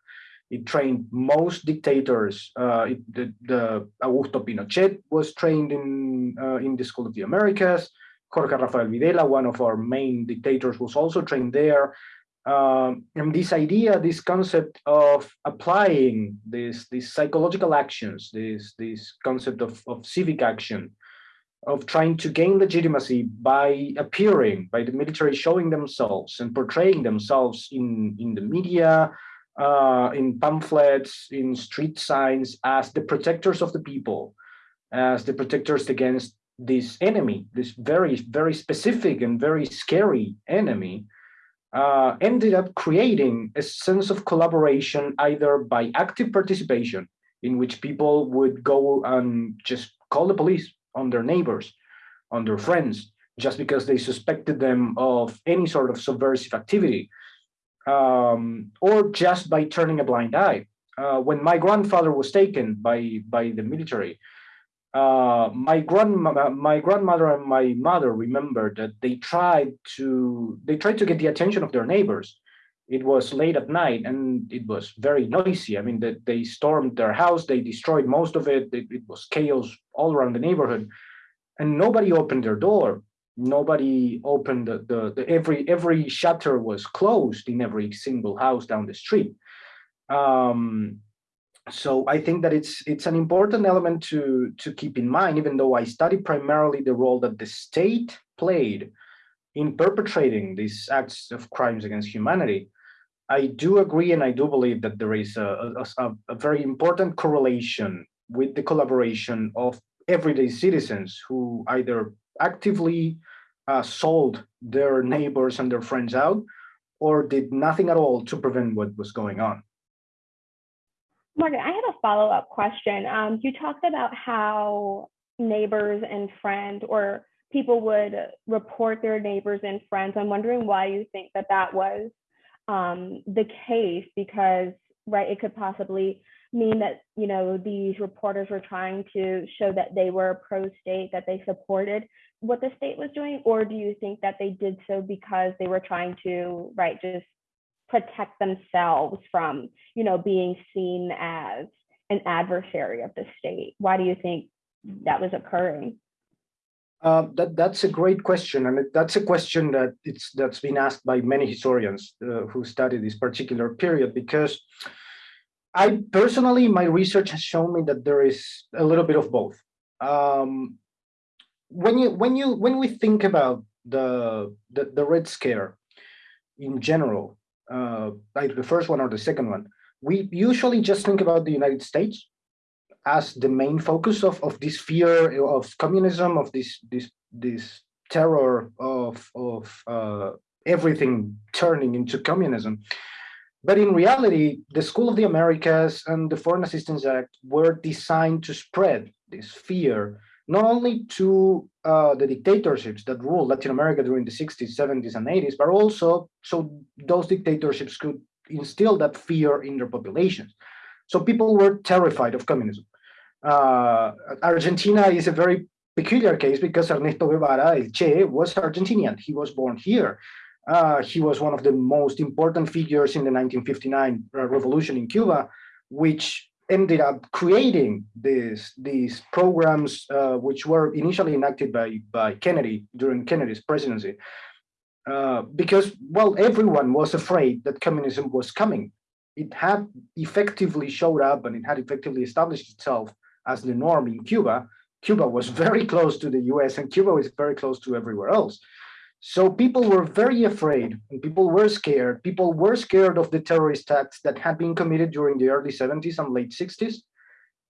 It trained most dictators. Uh, it, the, the, Augusto Pinochet was trained in, uh, in the School of the Americas. Jorge Rafael Videla, one of our main dictators, was also trained there um, and this idea, this concept of applying these these psychological actions, this this concept of, of civic action, of trying to gain legitimacy by appearing, by the military showing themselves and portraying themselves in, in the media, uh, in pamphlets, in street signs as the protectors of the people, as the protectors against this enemy, this very, very specific and very scary enemy uh, ended up creating a sense of collaboration either by active participation, in which people would go and just call the police on their neighbors, on their friends, just because they suspected them of any sort of subversive activity, um, or just by turning a blind eye. Uh, when my grandfather was taken by, by the military, uh, my grandma, my grandmother and my mother remember that they tried to they tried to get the attention of their neighbors. It was late at night and it was very noisy. I mean, that they stormed their house, they destroyed most of it. it. It was chaos all around the neighborhood, and nobody opened their door. Nobody opened the, the, the every every shutter was closed in every single house down the street. Um, so I think that it's it's an important element to to keep in mind, even though I study primarily the role that the state played in perpetrating these acts of crimes against humanity. I do agree and I do believe that there is a, a, a very important correlation with the collaboration of everyday citizens who either actively uh, sold their neighbors and their friends out or did nothing at all to prevent what was going on. Morgan, I have a follow-up question. Um, you talked about how neighbors and friends or people would report their neighbors and friends. I'm wondering why you think that that was um, the case because, right, it could possibly mean that, you know, these reporters were trying to show that they were pro-state, that they supported what the state was doing, or do you think that they did so because they were trying to, right, just protect themselves from, you know, being seen as an adversary of the state? Why do you think that was occurring? Uh, that that's a great question, and that's a question that it's that's been asked by many historians uh, who study this particular period. Because I personally, my research has shown me that there is a little bit of both. Um, when you when you when we think about the the, the Red Scare in general, uh, either the first one or the second one, we usually just think about the United States as the main focus of, of this fear of communism, of this this this terror of of uh, everything turning into communism. But in reality, the School of the Americas and the Foreign Assistance Act were designed to spread this fear, not only to uh, the dictatorships that ruled Latin America during the 60s, 70s, and 80s, but also so those dictatorships could instill that fear in their populations. So people were terrified of communism. Uh, Argentina is a very peculiar case because Ernesto Guevara, El Che, was Argentinian. He was born here. Uh, he was one of the most important figures in the 1959 uh, revolution in Cuba, which ended up creating these these programs, uh, which were initially enacted by by Kennedy during Kennedy's presidency, uh, because well, everyone was afraid that communism was coming. It had effectively showed up and it had effectively established itself as the norm in Cuba. Cuba was <laughs> very close to the U.S. and Cuba was very close to everywhere else. So people were very afraid and people were scared. People were scared of the terrorist acts that had been committed during the early 70s and late 60s,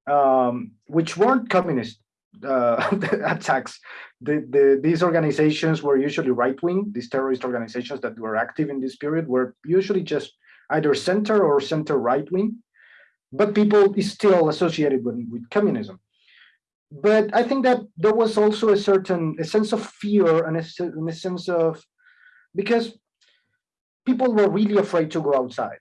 um, which weren't communist uh, <laughs> attacks. The, the, these organizations were usually right-wing. These terrorist organizations that were active in this period were usually just either center or center right-wing, but people still associated with, with communism but I think that there was also a certain a sense of fear and a, and a sense of because people were really afraid to go outside.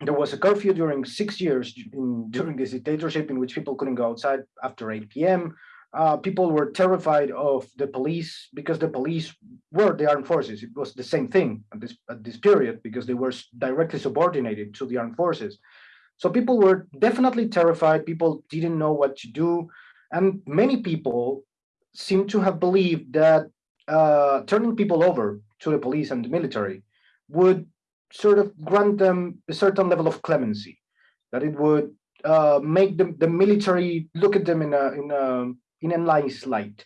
There was a curfew during six years in, during this dictatorship in which people couldn't go outside after 8 p.m. Uh, people were terrified of the police because the police were the armed forces. It was the same thing at this at this period because they were directly subordinated to the armed forces. So people were definitely terrified. People didn't know what to do. And many people seem to have believed that uh, turning people over to the police and the military would sort of grant them a certain level of clemency, that it would uh, make the, the military look at them in a, in a in a nice light,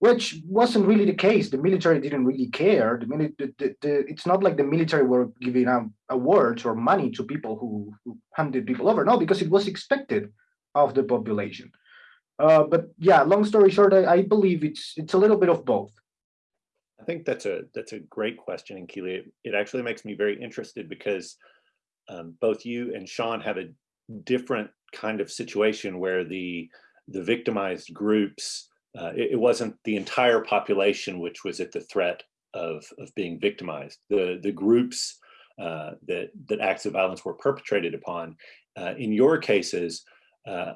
which wasn't really the case. The military didn't really care. The, the, the, the it's not like the military were giving out awards or money to people who, who handed people over. No, because it was expected of the population. Uh, but yeah, long story short, I, I, believe it's it's a little bit of both. I think that's a that's a great question, and Keely. It, it actually makes me very interested because um, both you and Sean have a different kind of situation where the the victimized groups uh, it, it, wasn't the entire population which was at the threat of of being victimized. The the groups uh, that that acts of violence were perpetrated upon. Uh, in your cases, uh,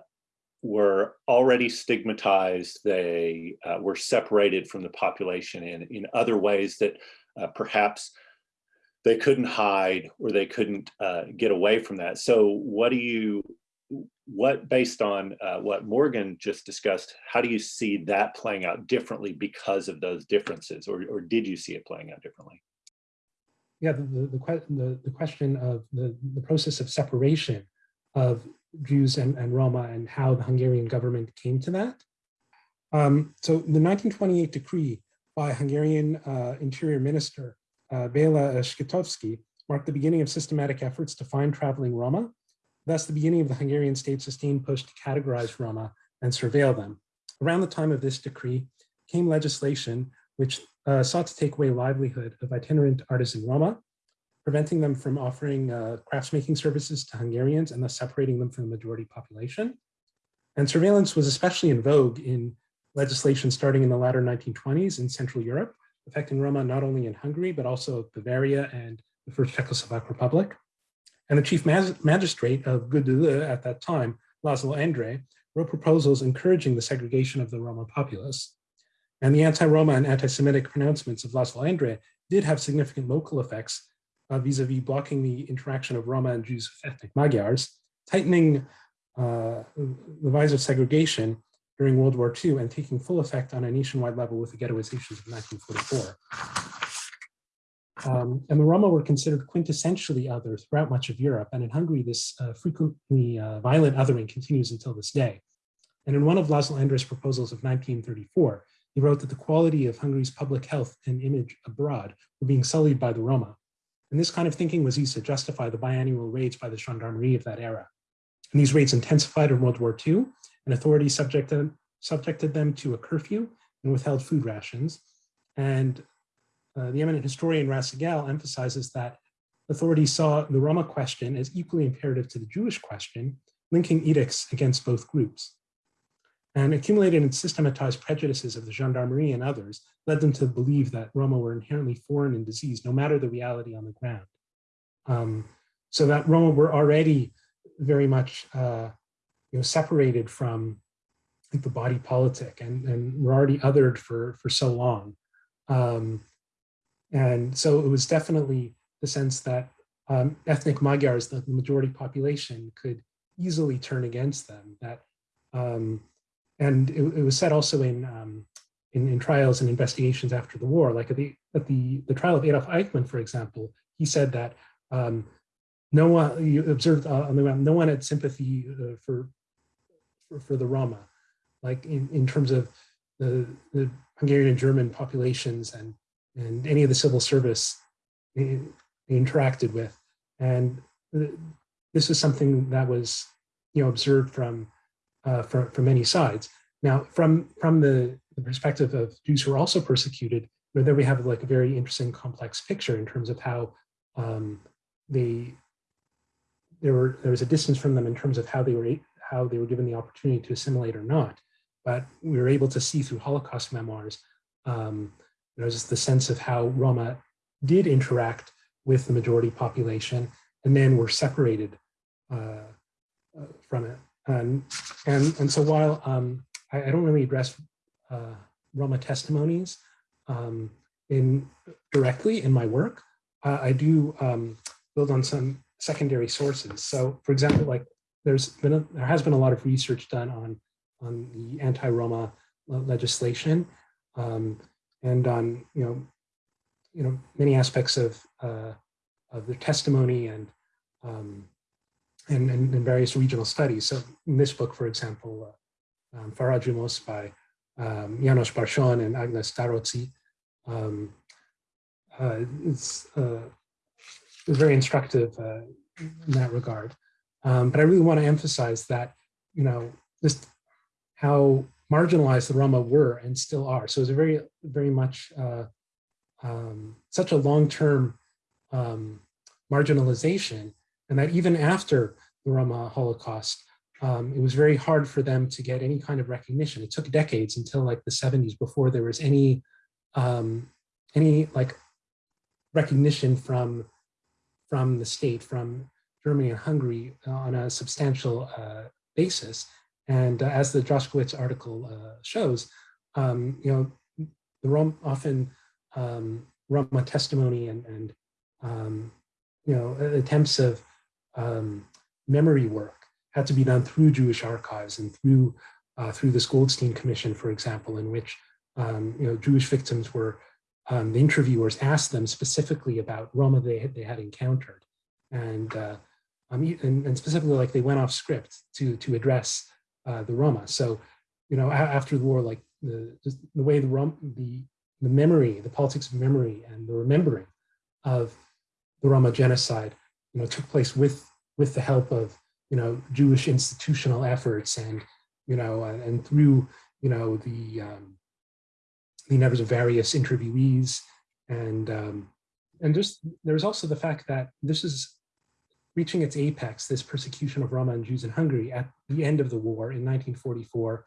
were already stigmatized. They uh, were separated from the population in, in other ways that uh, perhaps they couldn't hide or they couldn't uh, get away from that. So what do you, what based on uh, what Morgan just discussed, how do you see that playing out differently because of those differences or, or did you see it playing out differently? Yeah, the, the, the, the question of the, the process of separation of Jews and, and Roma and how the Hungarian government came to that. Um, so the 1928 decree by Hungarian uh, Interior Minister uh, Bela Scitovszky marked the beginning of systematic efforts to find traveling Roma, thus the beginning of the Hungarian state's sustained push to categorize Roma and surveil them. Around the time of this decree came legislation which uh, sought to take away livelihood of itinerant artisan Roma preventing them from offering uh, craftsmaking services to Hungarians and thus separating them from the majority population. And surveillance was especially in vogue in legislation starting in the latter 1920s in Central Europe, affecting Roma not only in Hungary, but also Bavaria and the First Czechoslovak Republic. And the chief magistrate of Gödöllő at that time, Laszlo Endre, wrote proposals encouraging the segregation of the Roma populace. And the anti-Roma and anti-Semitic pronouncements of Laszlo Endre did have significant local effects vis-a-vis -vis blocking the interaction of Roma and Jews with ethnic Magyars, tightening uh, the vise of segregation during World War II and taking full effect on a nationwide level with the ghettoizations of 1944. Um, and the Roma were considered quintessentially other throughout much of Europe. And in Hungary, this uh, frequently uh, violent othering continues until this day. And in one of Laszlo Endre's proposals of 1934, he wrote that the quality of Hungary's public health and image abroad were being sullied by the Roma, and this kind of thinking was used to justify the biannual raids by the gendarmerie of that era. And these raids intensified in World War II and authorities subjected them, subjected them to a curfew and withheld food rations. And uh, the eminent historian Raz Segal emphasizes that authorities saw the Roma question as equally imperative to the Jewish question, linking edicts against both groups. And accumulated and systematized prejudices of the gendarmerie and others led them to believe that Roma were inherently foreign and diseased, no matter the reality on the ground. Um, so that Roma were already very much uh, you know, separated from the body politic and, and were already othered for, for so long. Um, and so it was definitely the sense that um, ethnic Magyars, the majority population, could easily turn against them. That um, and it, it, was said also in, um, in, in trials and investigations after the war, like at the at the the trial of Adolf Eichmann, for example, he said that um, no one you observed uh, on the ground, no one had sympathy uh, for, for, for the Roma, like in in terms of the the Hungarian and German populations and and any of the civil service they, they interacted with, and this is something that was you know observed from uh, from, many sides. Now, from, from the, the perspective of Jews who are also persecuted, you know, there we have like a very interesting complex picture in terms of how um, they, there, were, there was a distance from them in terms of how they were how they were given the opportunity to assimilate or not. But we were able to see through Holocaust memoirs, um, you know, just the sense of how Roma did interact with the majority population and then were separated uh, uh, from it. And, and, and so while um, I, I, don't really address uh, Roma testimonies um, in directly in my work, uh, I do um, build on some secondary sources. So for example, like there's been a, there has been a lot of research done on on the anti-Roma legislation um, and on you know you know many aspects of uh, of the testimony and um, and, and, various regional studies. So in this book, for example, uh, um, by um, Janos Bársony and Agnes Daróczi, um, uh, it's, uh, very instructive uh, in that regard. Um, but I really want to emphasize that, you know, just how marginalized the Roma were and still are. So it's a very, very much uh, um, such a long-term um, marginalization and that even after the Roma Holocaust, um, it was very hard for them to get any kind of recognition. It took decades until like the 70s before there was any um, any like recognition from from the state, from Germany and Hungary uh, on a substantial uh, basis. And uh, as the Joskowicz article uh, shows, um, you know, the Roma often um, Roma testimony and, and um, you know attempts of um, memory work had to be done through Jewish archives and through uh, through this Goldstein Commission, for example, in which um, you know Jewish victims were um, the interviewers asked them specifically about Roma they had, they had encountered, and, uh, um, and, and specifically like they went off script to to address uh, the Roma. So you know after the war, like the the way the Rom the the memory, the politics of memory, and the remembering of the Roma genocide you know, took place with with the help of you know Jewish institutional efforts and you know and, and through you know the um, the numbers of various interviewees. And um, and just there's also the fact that this is reaching its apex, this persecution of Roma and Jews in Hungary at the end of the war in 1944,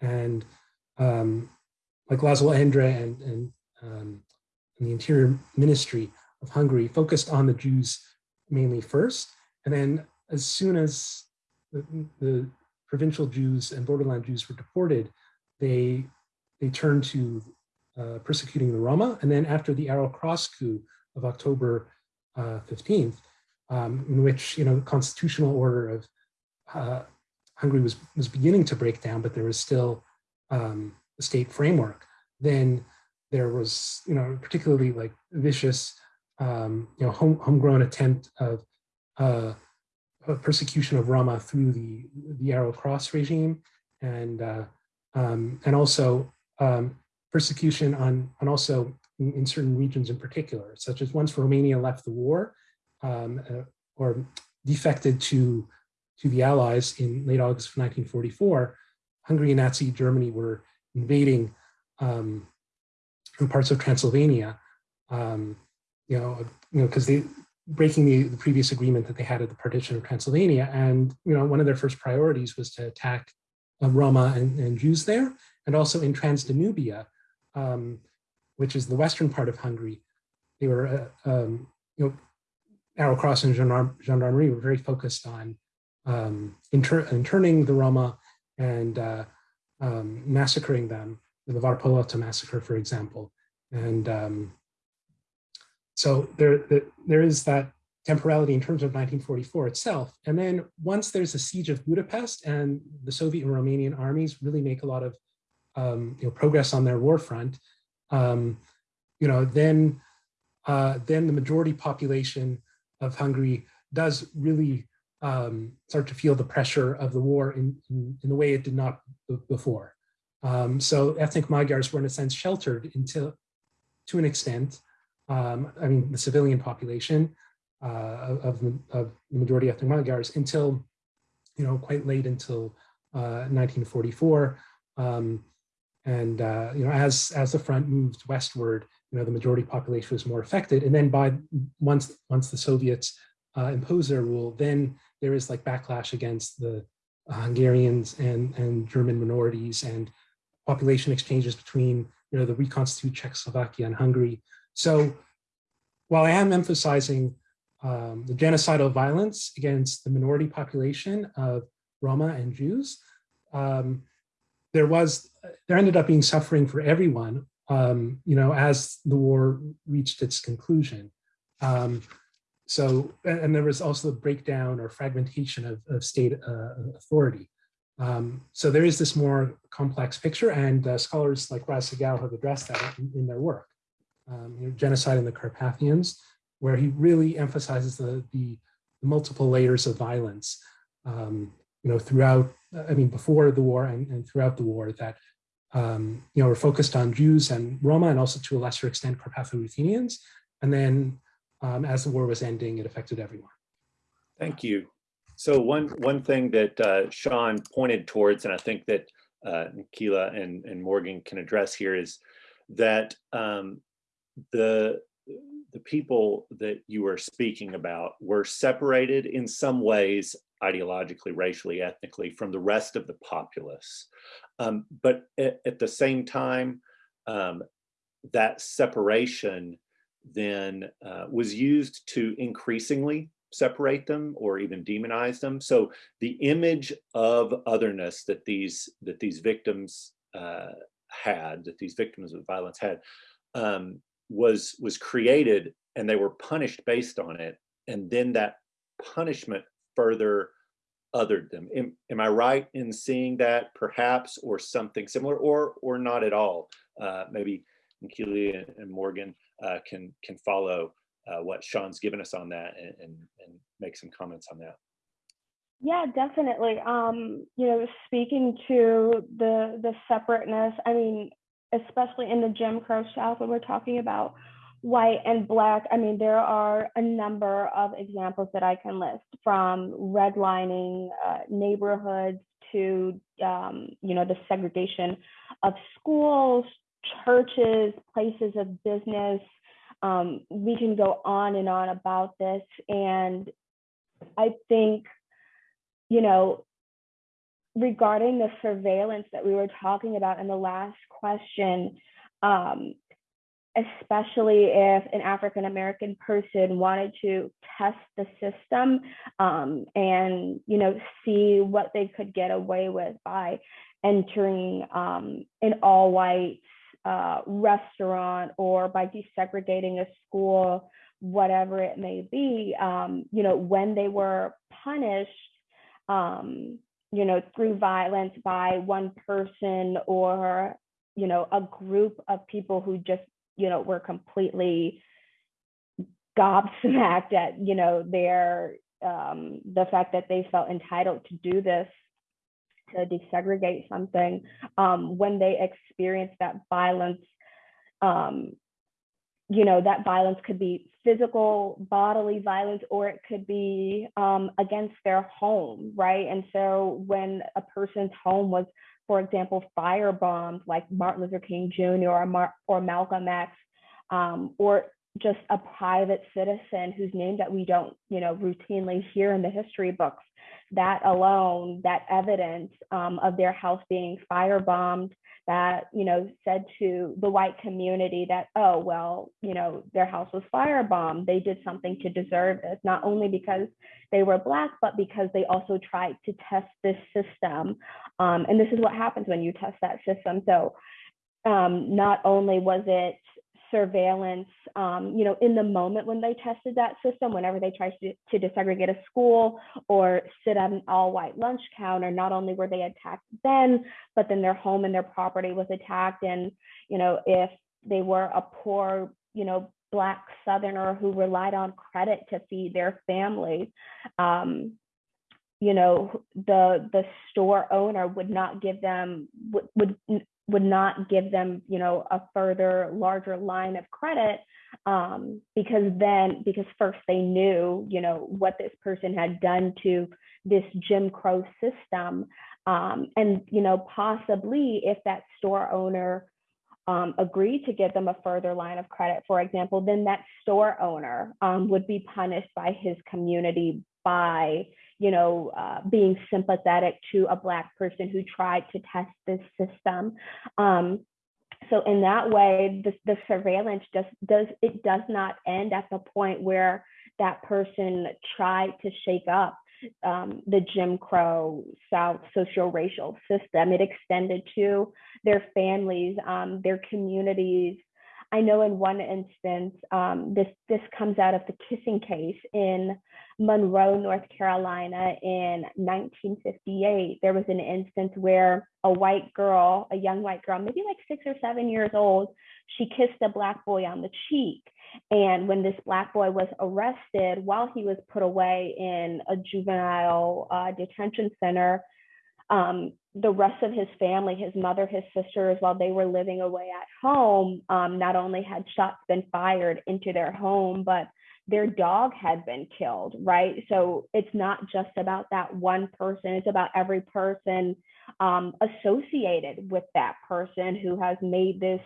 and um, like Laszlo Endre and and, um, and the Interior Ministry of Hungary focused on the Jews mainly first. And then as soon as the, the provincial Jews and borderland Jews were deported, they, they turned to uh, persecuting the Roma. And then after the Arrow Cross coup of October uh, 15th, um, in which you know the constitutional order of uh, Hungary was, was beginning to break down, but there was still um, a state framework, then there was, you know, particularly like vicious um, you know, home, homegrown attempt of uh, persecution of Roma through the, the Arrow Cross regime. And, uh, um, and also um, persecution on, on also in, in, certain regions in particular, such as once Romania left the war um, uh, or defected to, to the Allies in late August of 1944, Hungary and Nazi Germany were invading um, parts of Transylvania, um, you know, you know, because they breaking the, the previous agreement that they had at the partition of Transylvania, and you know, one of their first priorities was to attack uh, Roma and, and, Jews there, and also in Transdanubia, um, which is the western part of Hungary. They were, uh, um, you know, Arrow Cross and Gendarmerie were very focused on um, inter interning the Roma and uh, um, massacring them, the Várpalota massacre, for example. And um, so there, there is that temporality in terms of 1944 itself. And then once there's a siege of Budapest and the Soviet and Romanian armies really make a lot of um, you know, progress on their war front, um, you know, then, uh, then the majority population of Hungary does really um, start to feel the pressure of the war in, in, in the way it did not before. Um, so ethnic Magyars were in a sense sheltered until, to an extent, um, I mean, the civilian population uh, of, of, the majority ethnic Magyars until, you know, quite late until uh, 1944. Um, and, uh, you know, as, as the front moved westward, you know, the majority population was more affected. And then by once, once the Soviets uh, impose their rule, then there is like backlash against the Hungarians and, and German minorities and population exchanges between you know, the reconstituted Czechoslovakia and Hungary. So while I am emphasizing um, the genocidal violence against the minority population of Roma and Jews, um, there was, there ended up being suffering for everyone, um, you know, as the war reached its conclusion. Um, so, and there was also the breakdown or fragmentation of, of state uh, authority. Um, so there is this more complex picture and uh, scholars like Segal have addressed that in, in their work. Um, you know, genocide in the Carpathians, where he really emphasizes the, the, multiple layers of violence, um, you know, throughout, I mean, before the war and, and throughout the war that, um, you know, were focused on Jews and Roma and also to a lesser extent Carpatho-Ruthenians. And then um, as the war was ending, it affected everyone. Thank you. So one one thing that uh, Sean pointed towards, and I think that uh, Nikila and, and Morgan can address here is that um, the the people that you were speaking about were separated in some ways ideologically, racially, ethnically from the rest of the populace. Um, but at, at, the same time, um, that separation then uh, was used to increasingly separate them or even demonize them. So the image of otherness that these that these victims uh, had, that these victims of violence had, um, was was created, and they were punished based on it. And then that punishment further othered them. Am, am I right in seeing that, perhaps, or something similar, or or not at all? Uh, maybe Keely and Morgan uh, can can follow uh, what Sean's given us on that and, and, and make some comments on that. Yeah, definitely. Um, you know, speaking to the the separateness, I mean, especially in the Jim Crow South when we're talking about white and black, I mean, there are a number of examples that I can list from redlining uh, neighborhoods to, um, you know, the segregation of schools, churches, places of business. Um, we can go on and on about this. And I think, you know, regarding the surveillance that we were talking about in the last question, um, especially if an African American person wanted to test the system um, and you know see what they could get away with by entering um, an all white uh, restaurant or by desegregating a school, whatever it may be, um, you know, when they were punished, um, you know, through violence by one person or, you know, a group of people who just, you know, were completely gobsmacked at, you know, their, um, the fact that they felt entitled to do this to desegregate something um, when they experience that violence um, you know that violence could be physical bodily violence or it could be um, against their home right and so when a person's home was for example, firebombed like Martin Luther King Jr. or, Mar or Malcolm X, um, or just a private citizen whose name that we don't, you know, routinely hear in the history books. That alone, that evidence um, of their house being firebombed, that you know said to the white community that oh well you know their house was firebombed. They did something to deserve this not only because they were black but because they also tried to test this system. Um, and this is what happens when you test that system. So um, not only was it surveillance, um, you know, in the moment when they tested that system, whenever they tried to, to desegregate a school or sit at an all white lunch counter, not only were they attacked then, but then their home and their property was attacked. And, you know, if they were a poor, you know, black southerner who relied on credit to feed their family um, you know the the store owner would not give them would, would would not give them, you know, a further larger line of credit um, because then, because first they knew, you know, what this person had done to this Jim Crow system. Um, and, you know, possibly if that store owner um, agreed to give them a further line of credit, for example, then that store owner um, would be punished by his community by you know, uh, being sympathetic to a Black person who tried to test this system. Um, so in that way, the, the surveillance just does, it does not end at the point where that person tried to shake up um, the Jim Crow South social-racial system. It extended to their families, um, their communities, I know in one instance, um, this this comes out of the kissing case in Monroe, North Carolina in 1958. There was an instance where a white girl, a young white girl, maybe like six or seven years old, she kissed a black boy on the cheek. And when this black boy was arrested, while he was put away in a juvenile uh, detention center, um, the rest of his family, his mother, his sisters, while they were living away at home, um, not only had shots been fired into their home, but their dog had been killed, right? So it's not just about that one person, it's about every person um, associated with that person who has made this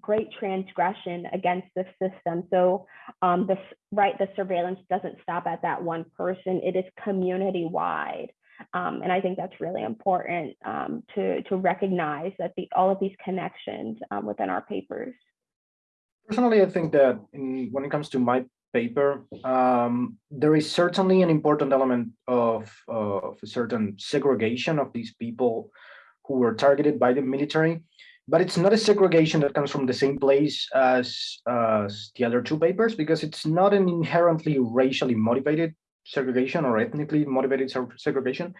great transgression against the system. So um, the right, the surveillance doesn't stop at that one person; it is community wide. Um, and I think that's really important um, to, to recognize that the, all of these connections um, within our papers. Personally, I think that in, when it comes to my paper, um, there is certainly an important element of, of a certain segregation of these people who were targeted by the military, but it's not a segregation that comes from the same place as, as the other two papers because it's not an inherently racially motivated segregation or ethnically motivated segregation,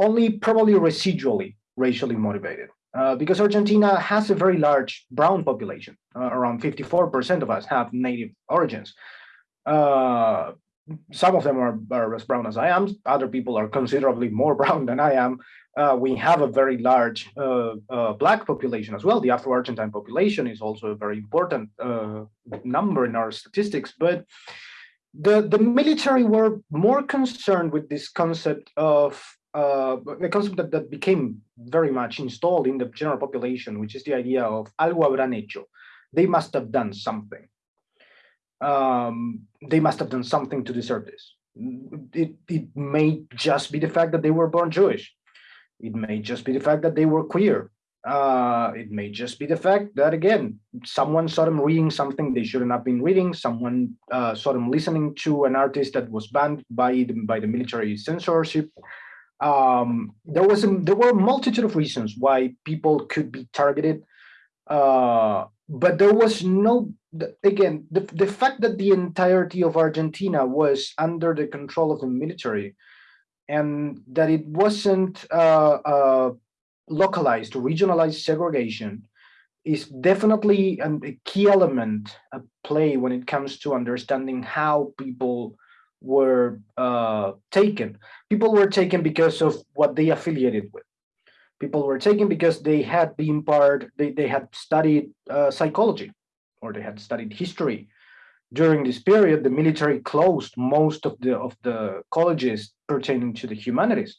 only probably residually racially motivated. Uh, because Argentina has a very large brown population, uh, around 54% of us have native origins. Uh, some of them are, are, as brown as I am, other people are considerably more <laughs> brown than I am. Uh, we have a very large uh, uh, black population as well. The Afro-Argentine population is also a very important number in our statistics, but the, the military were more concerned with this concept of uh, the concept that, that became very much installed in the general population, which is the idea of algo habrán hecho. They must have done something. Um, they must have done something to deserve this. It, it may just be the fact that they were born Jewish. It may just be the fact that they were queer. Uh, it may just be the fact that, again, someone saw them reading something they shouldn't have been reading. Someone uh, saw them listening to an artist that was banned by the, by the military censorship. Um, there was a, there were a multitude of reasons why people could be targeted, uh, but there was no again the, the fact that the entirety of Argentina was under the control of the military, and that it wasn't uh, uh, localized regionalized segregation is definitely a key element at play when it comes to understanding how people were uh, taken. People were taken because of what they affiliated with. People were taken because they had been part, they, they had studied uh, psychology or they had studied history. During this period, the military closed most of the of the colleges pertaining to the humanities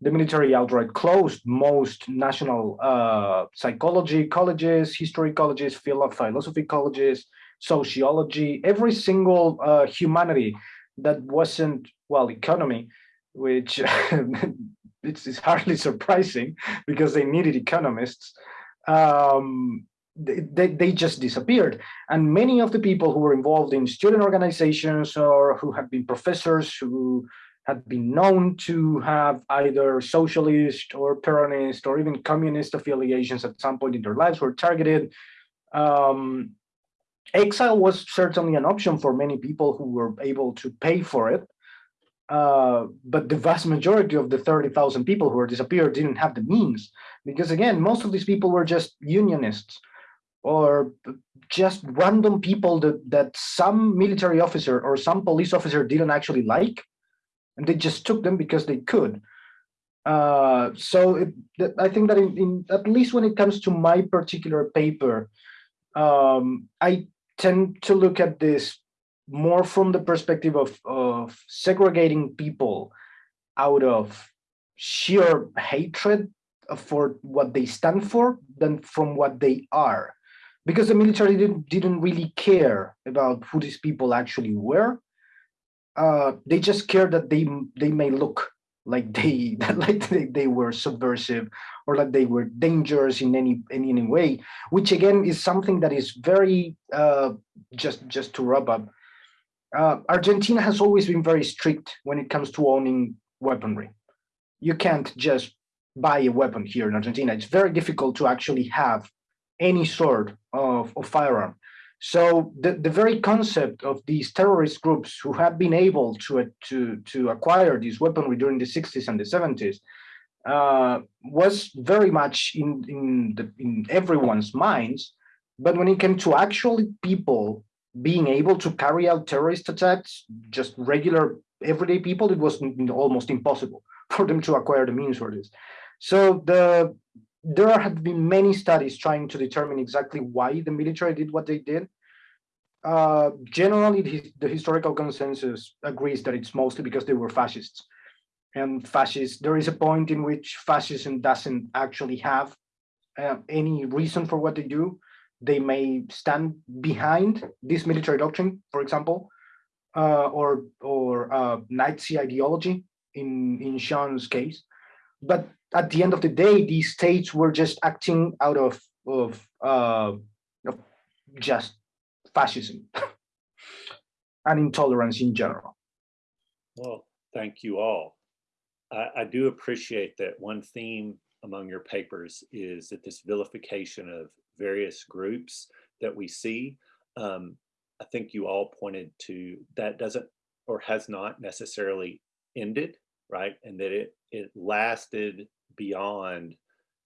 the military outright closed most national uh, psychology colleges, history colleges, philosophy colleges, sociology, every single uh, humanity that wasn't, well, economy, which <laughs> it's, it's, hardly <laughs> surprising because they needed economists. Um, they, they just disappeared. And many of the people who were involved in student organizations or who had been professors who had been known to have either socialist or Peronist or even communist affiliations at some point in their lives were targeted. Um, exile was certainly an option for many people who were able to pay for it. Uh, but the vast majority of the 30,000 people who were disappeared didn't have the means because again, most of these people were just unionists or just random people that, that some military officer or some police officer didn't actually like and they just took them because they could. Uh, so it, I think that in, in, at least when it comes to my particular paper, um, I tend to look at this more from the perspective of, of segregating people out of sheer hatred for what they stand for than from what they are because the military didn't, didn't really care about who these people actually were uh, they just care that they they may look like they <laughs> like they, they were subversive or like they were dangerous in any in any way which again is something that is very uh, just just to wrap up. Uh, argentina has always been very strict when it comes to owning weaponry. You can't just buy a weapon here in argentina. It's very difficult to actually have any sort of, of firearm so the, the very concept of these terrorist groups who have been able to, to, to acquire this weaponry during the 60s and the 70s uh, was very much in, in, the, in everyone's minds. But when it came to actually people being able to carry out terrorist attacks, just regular everyday people, it was almost impossible <laughs> for them to acquire the means for this. So the there have been many studies trying to determine exactly why the military did what they did. Uh, generally, the, historical consensus agrees that it's mostly because they were fascists. And fascists, there is a point in which fascism doesn't actually have uh, any reason for what they do. They may stand behind this military doctrine, for example, uh, or or uh, Nazi ideology in in Sean's case. But at the end of the day, these states were just acting out of of, uh, just fascism <laughs> and intolerance in general. Well, thank you all. I, I, do appreciate that one theme among your papers is that this vilification of various groups that we see. Um, I think you all pointed to that doesn't or has not necessarily ended, right? And that it it lasted beyond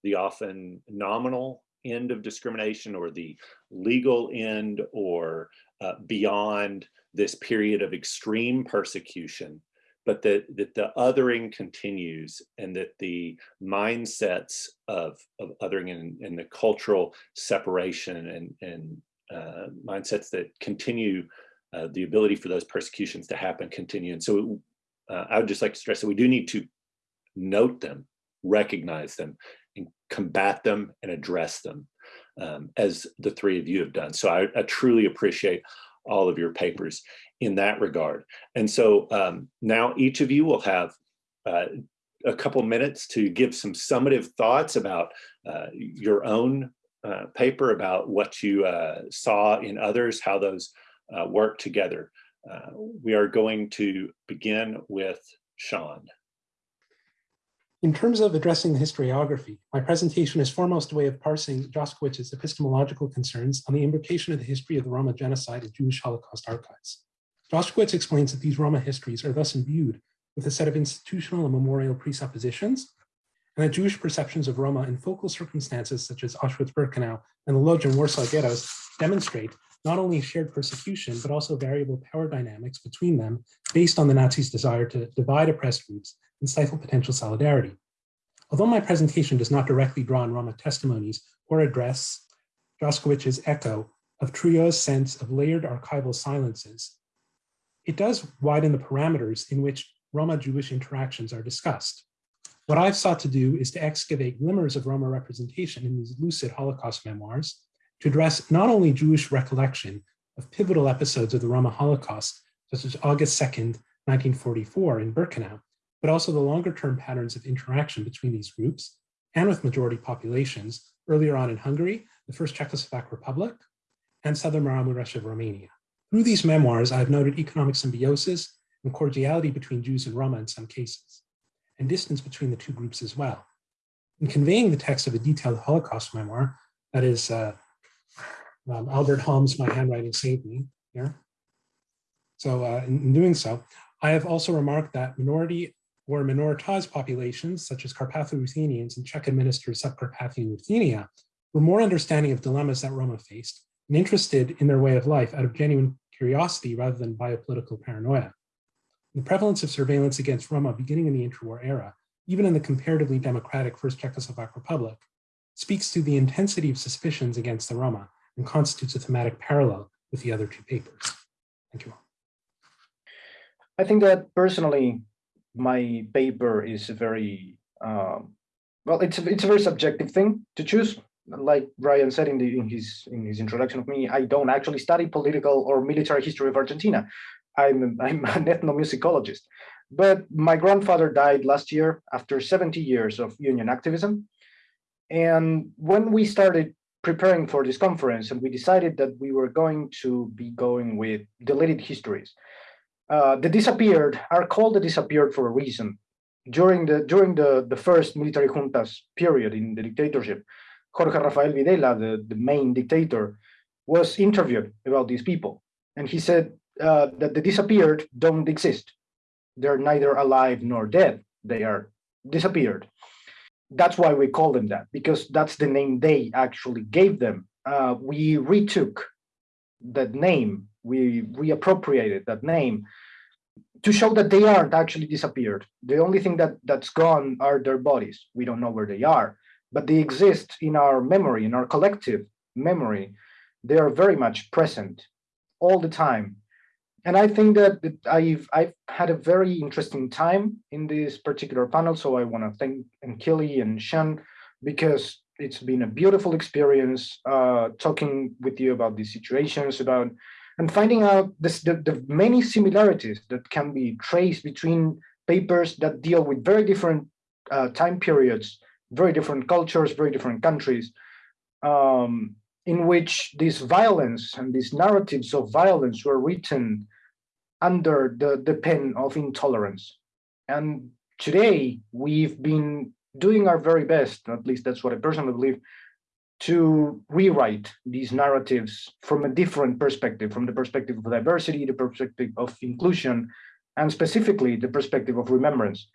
the often nominal end of discrimination or the legal end or uh, beyond this period of extreme persecution, but that, that the othering continues and that the mindsets of, of othering and, and the cultural separation and, and uh, mindsets that continue uh, the ability for those persecutions to happen continue. And so uh, I would just like to stress that we do need to note them, recognize them, and combat them and address them um, as the three of you have done. So I, I, truly appreciate all of your papers in that regard. And so um, now each of you will have uh, a couple minutes to give some summative thoughts about uh, your own uh, paper, about what you uh, saw in others, how those uh, work together. Uh, we are going to begin with Sean. In terms of addressing the historiography, my presentation is foremost a way of parsing Joskowicz's epistemological concerns on the imbrication of the history of the Roma genocide in Jewish Holocaust archives. Joskowicz explains that these Roma histories are thus imbued with a set of institutional and memorial presuppositions, and that Jewish perceptions of Roma in focal circumstances such as Auschwitz-Birkenau and the Lodz and Warsaw ghettos demonstrate not only shared persecution, but also variable power dynamics between them based on the Nazis' desire to divide oppressed groups and stifle potential solidarity. Although my presentation does not directly draw on Roma testimonies or address Joskowicz's echo of Trouillot's sense of layered archival silences, it does widen the parameters in which Roma-Jewish interactions are discussed. What I've sought to do is to excavate glimmers of Roma representation in these lucid Holocaust memoirs to address not only Jewish recollection of pivotal episodes of the Roma Holocaust, such as August 2nd, 1944 in Birkenau, but also the longer term patterns of interaction between these groups and with majority populations earlier on in Hungary, the first Czechoslovak Republic, and Southern Maramuresh of Romania. Through these memoirs, I've noted economic symbiosis and cordiality between Jews and Roma in some cases, and distance between the two groups as well. In conveying the text of a detailed Holocaust memoir, that is uh, um, Albert Holmes, My Handwriting Saved Me, here. So uh, in, in doing so, I have also remarked that minority or minoritized populations, such as Carpatho-Ruthenians and Czech-administered Subcarpathian Ruthenia, were more understanding of dilemmas that Roma faced and interested in their way of life out of genuine curiosity rather than biopolitical paranoia. The prevalence of surveillance against Roma beginning in the interwar era, even in the comparatively democratic First Czechoslovak Republic, speaks to the intensity of suspicions against the Roma and constitutes a thematic parallel with the other two papers. Thank you all. I think that personally, my paper is a very, um, well, it's a, it's a very subjective thing to choose. Like Brian said in, the, in his in his introduction of me, I don't actually study political or military history of Argentina. I'm, I'm <laughs> an ethnomusicologist. But my grandfather died last year after 70 years of union activism. And when we started preparing for this conference and we decided that we were going to be going with deleted histories, uh, the disappeared are called the disappeared for a reason. During the during the, the first military juntas period in the dictatorship, Jorge Rafael Videla, the, the main dictator, was interviewed about these people. And he said uh, that the disappeared don't exist. They're neither alive nor dead. They are disappeared. That's why we call them that, because that's the name they actually gave them. Uh, we retook that name, we reappropriated that name to show that they aren't actually disappeared. The only thing that, that's gone are their bodies. We don't know where they are but they exist in our memory, in our collective memory. They are very much present all the time. And I think that I've I've had a very interesting time in this particular panel. So I want to thank Enkili and Sean because it's been a beautiful experience uh, talking with you about these situations, about and finding out this, the, the many similarities that can be traced between papers that deal with very different uh, time periods very different cultures, very different countries, um, in which this violence and these narratives of violence were written under the, the pen of intolerance. And today we've been doing our very best, at least that's what I personally believe, to rewrite these narratives from a different perspective, from the perspective of diversity, the perspective of inclusion, and specifically the perspective of remembrance.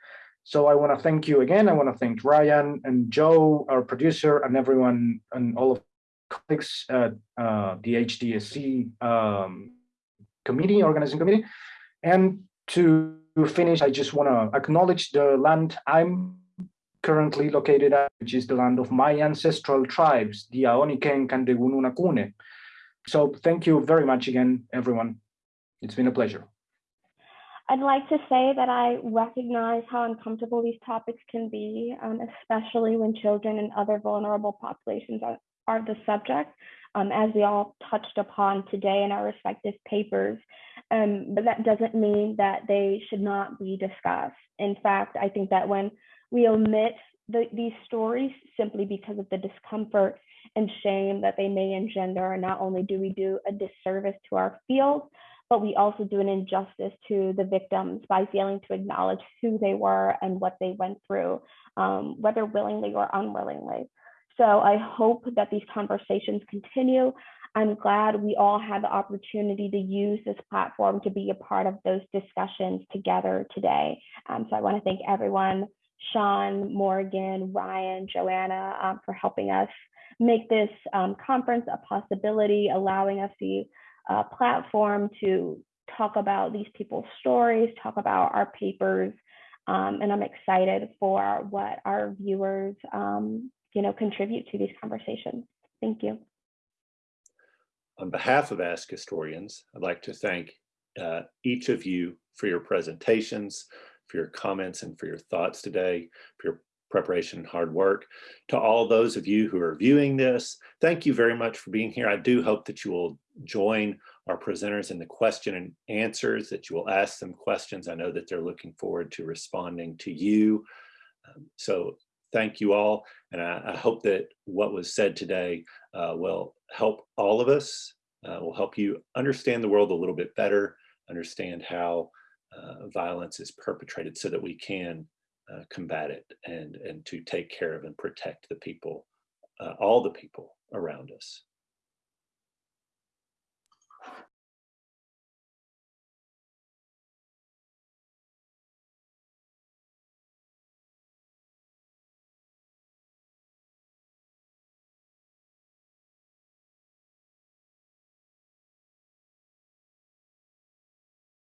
So I want to thank you again. I want to thank Ryan and Joe, our producer, and everyone and all of colleagues at uh, the HDSC um, committee, organizing committee. And to finish, I just want to acknowledge the land I'm currently located at, which is the land of my ancestral tribes, the Aoniken and the Gununakune. So thank you very much again, everyone. It's been a pleasure. I'd like to say that I recognize how uncomfortable these topics can be, um, especially when children and other vulnerable populations are, are the subject, um, as we all touched upon today in our respective papers. Um, but that doesn't mean that they should not be discussed. In fact, I think that when we omit the, these stories simply because of the discomfort and shame that they may engender, And not only do we do a disservice to our field, but we also do an injustice to the victims by failing to acknowledge who they were and what they went through, um, whether willingly or unwillingly. So I hope that these conversations continue. I'm glad we all had the opportunity to use this platform to be a part of those discussions together today. Um, so I want to thank everyone, Sean, Morgan, Ryan, Joanna, um, for helping us make this um, conference a possibility, allowing us the uh, platform to talk about these people's stories, talk about our papers, um, and I'm excited for what our viewers, um, you know, contribute to these conversations. Thank you. On behalf of Ask Historians, I'd like to thank uh, each of you for your presentations, for your comments and for your thoughts today, for your preparation and hard work. To all those of you who are viewing this, thank you very much for being here. I do hope that you will join our presenters in the question and answers, that you will ask them questions. I know that they're looking forward to responding to you. Um, so thank you all. And I, I, hope that what was said today uh, will help all of us, uh, will help you understand the world a little bit better, understand how uh, violence is perpetrated so that we can uh, combat it and, and to take care of and protect the people, uh, all the people around us.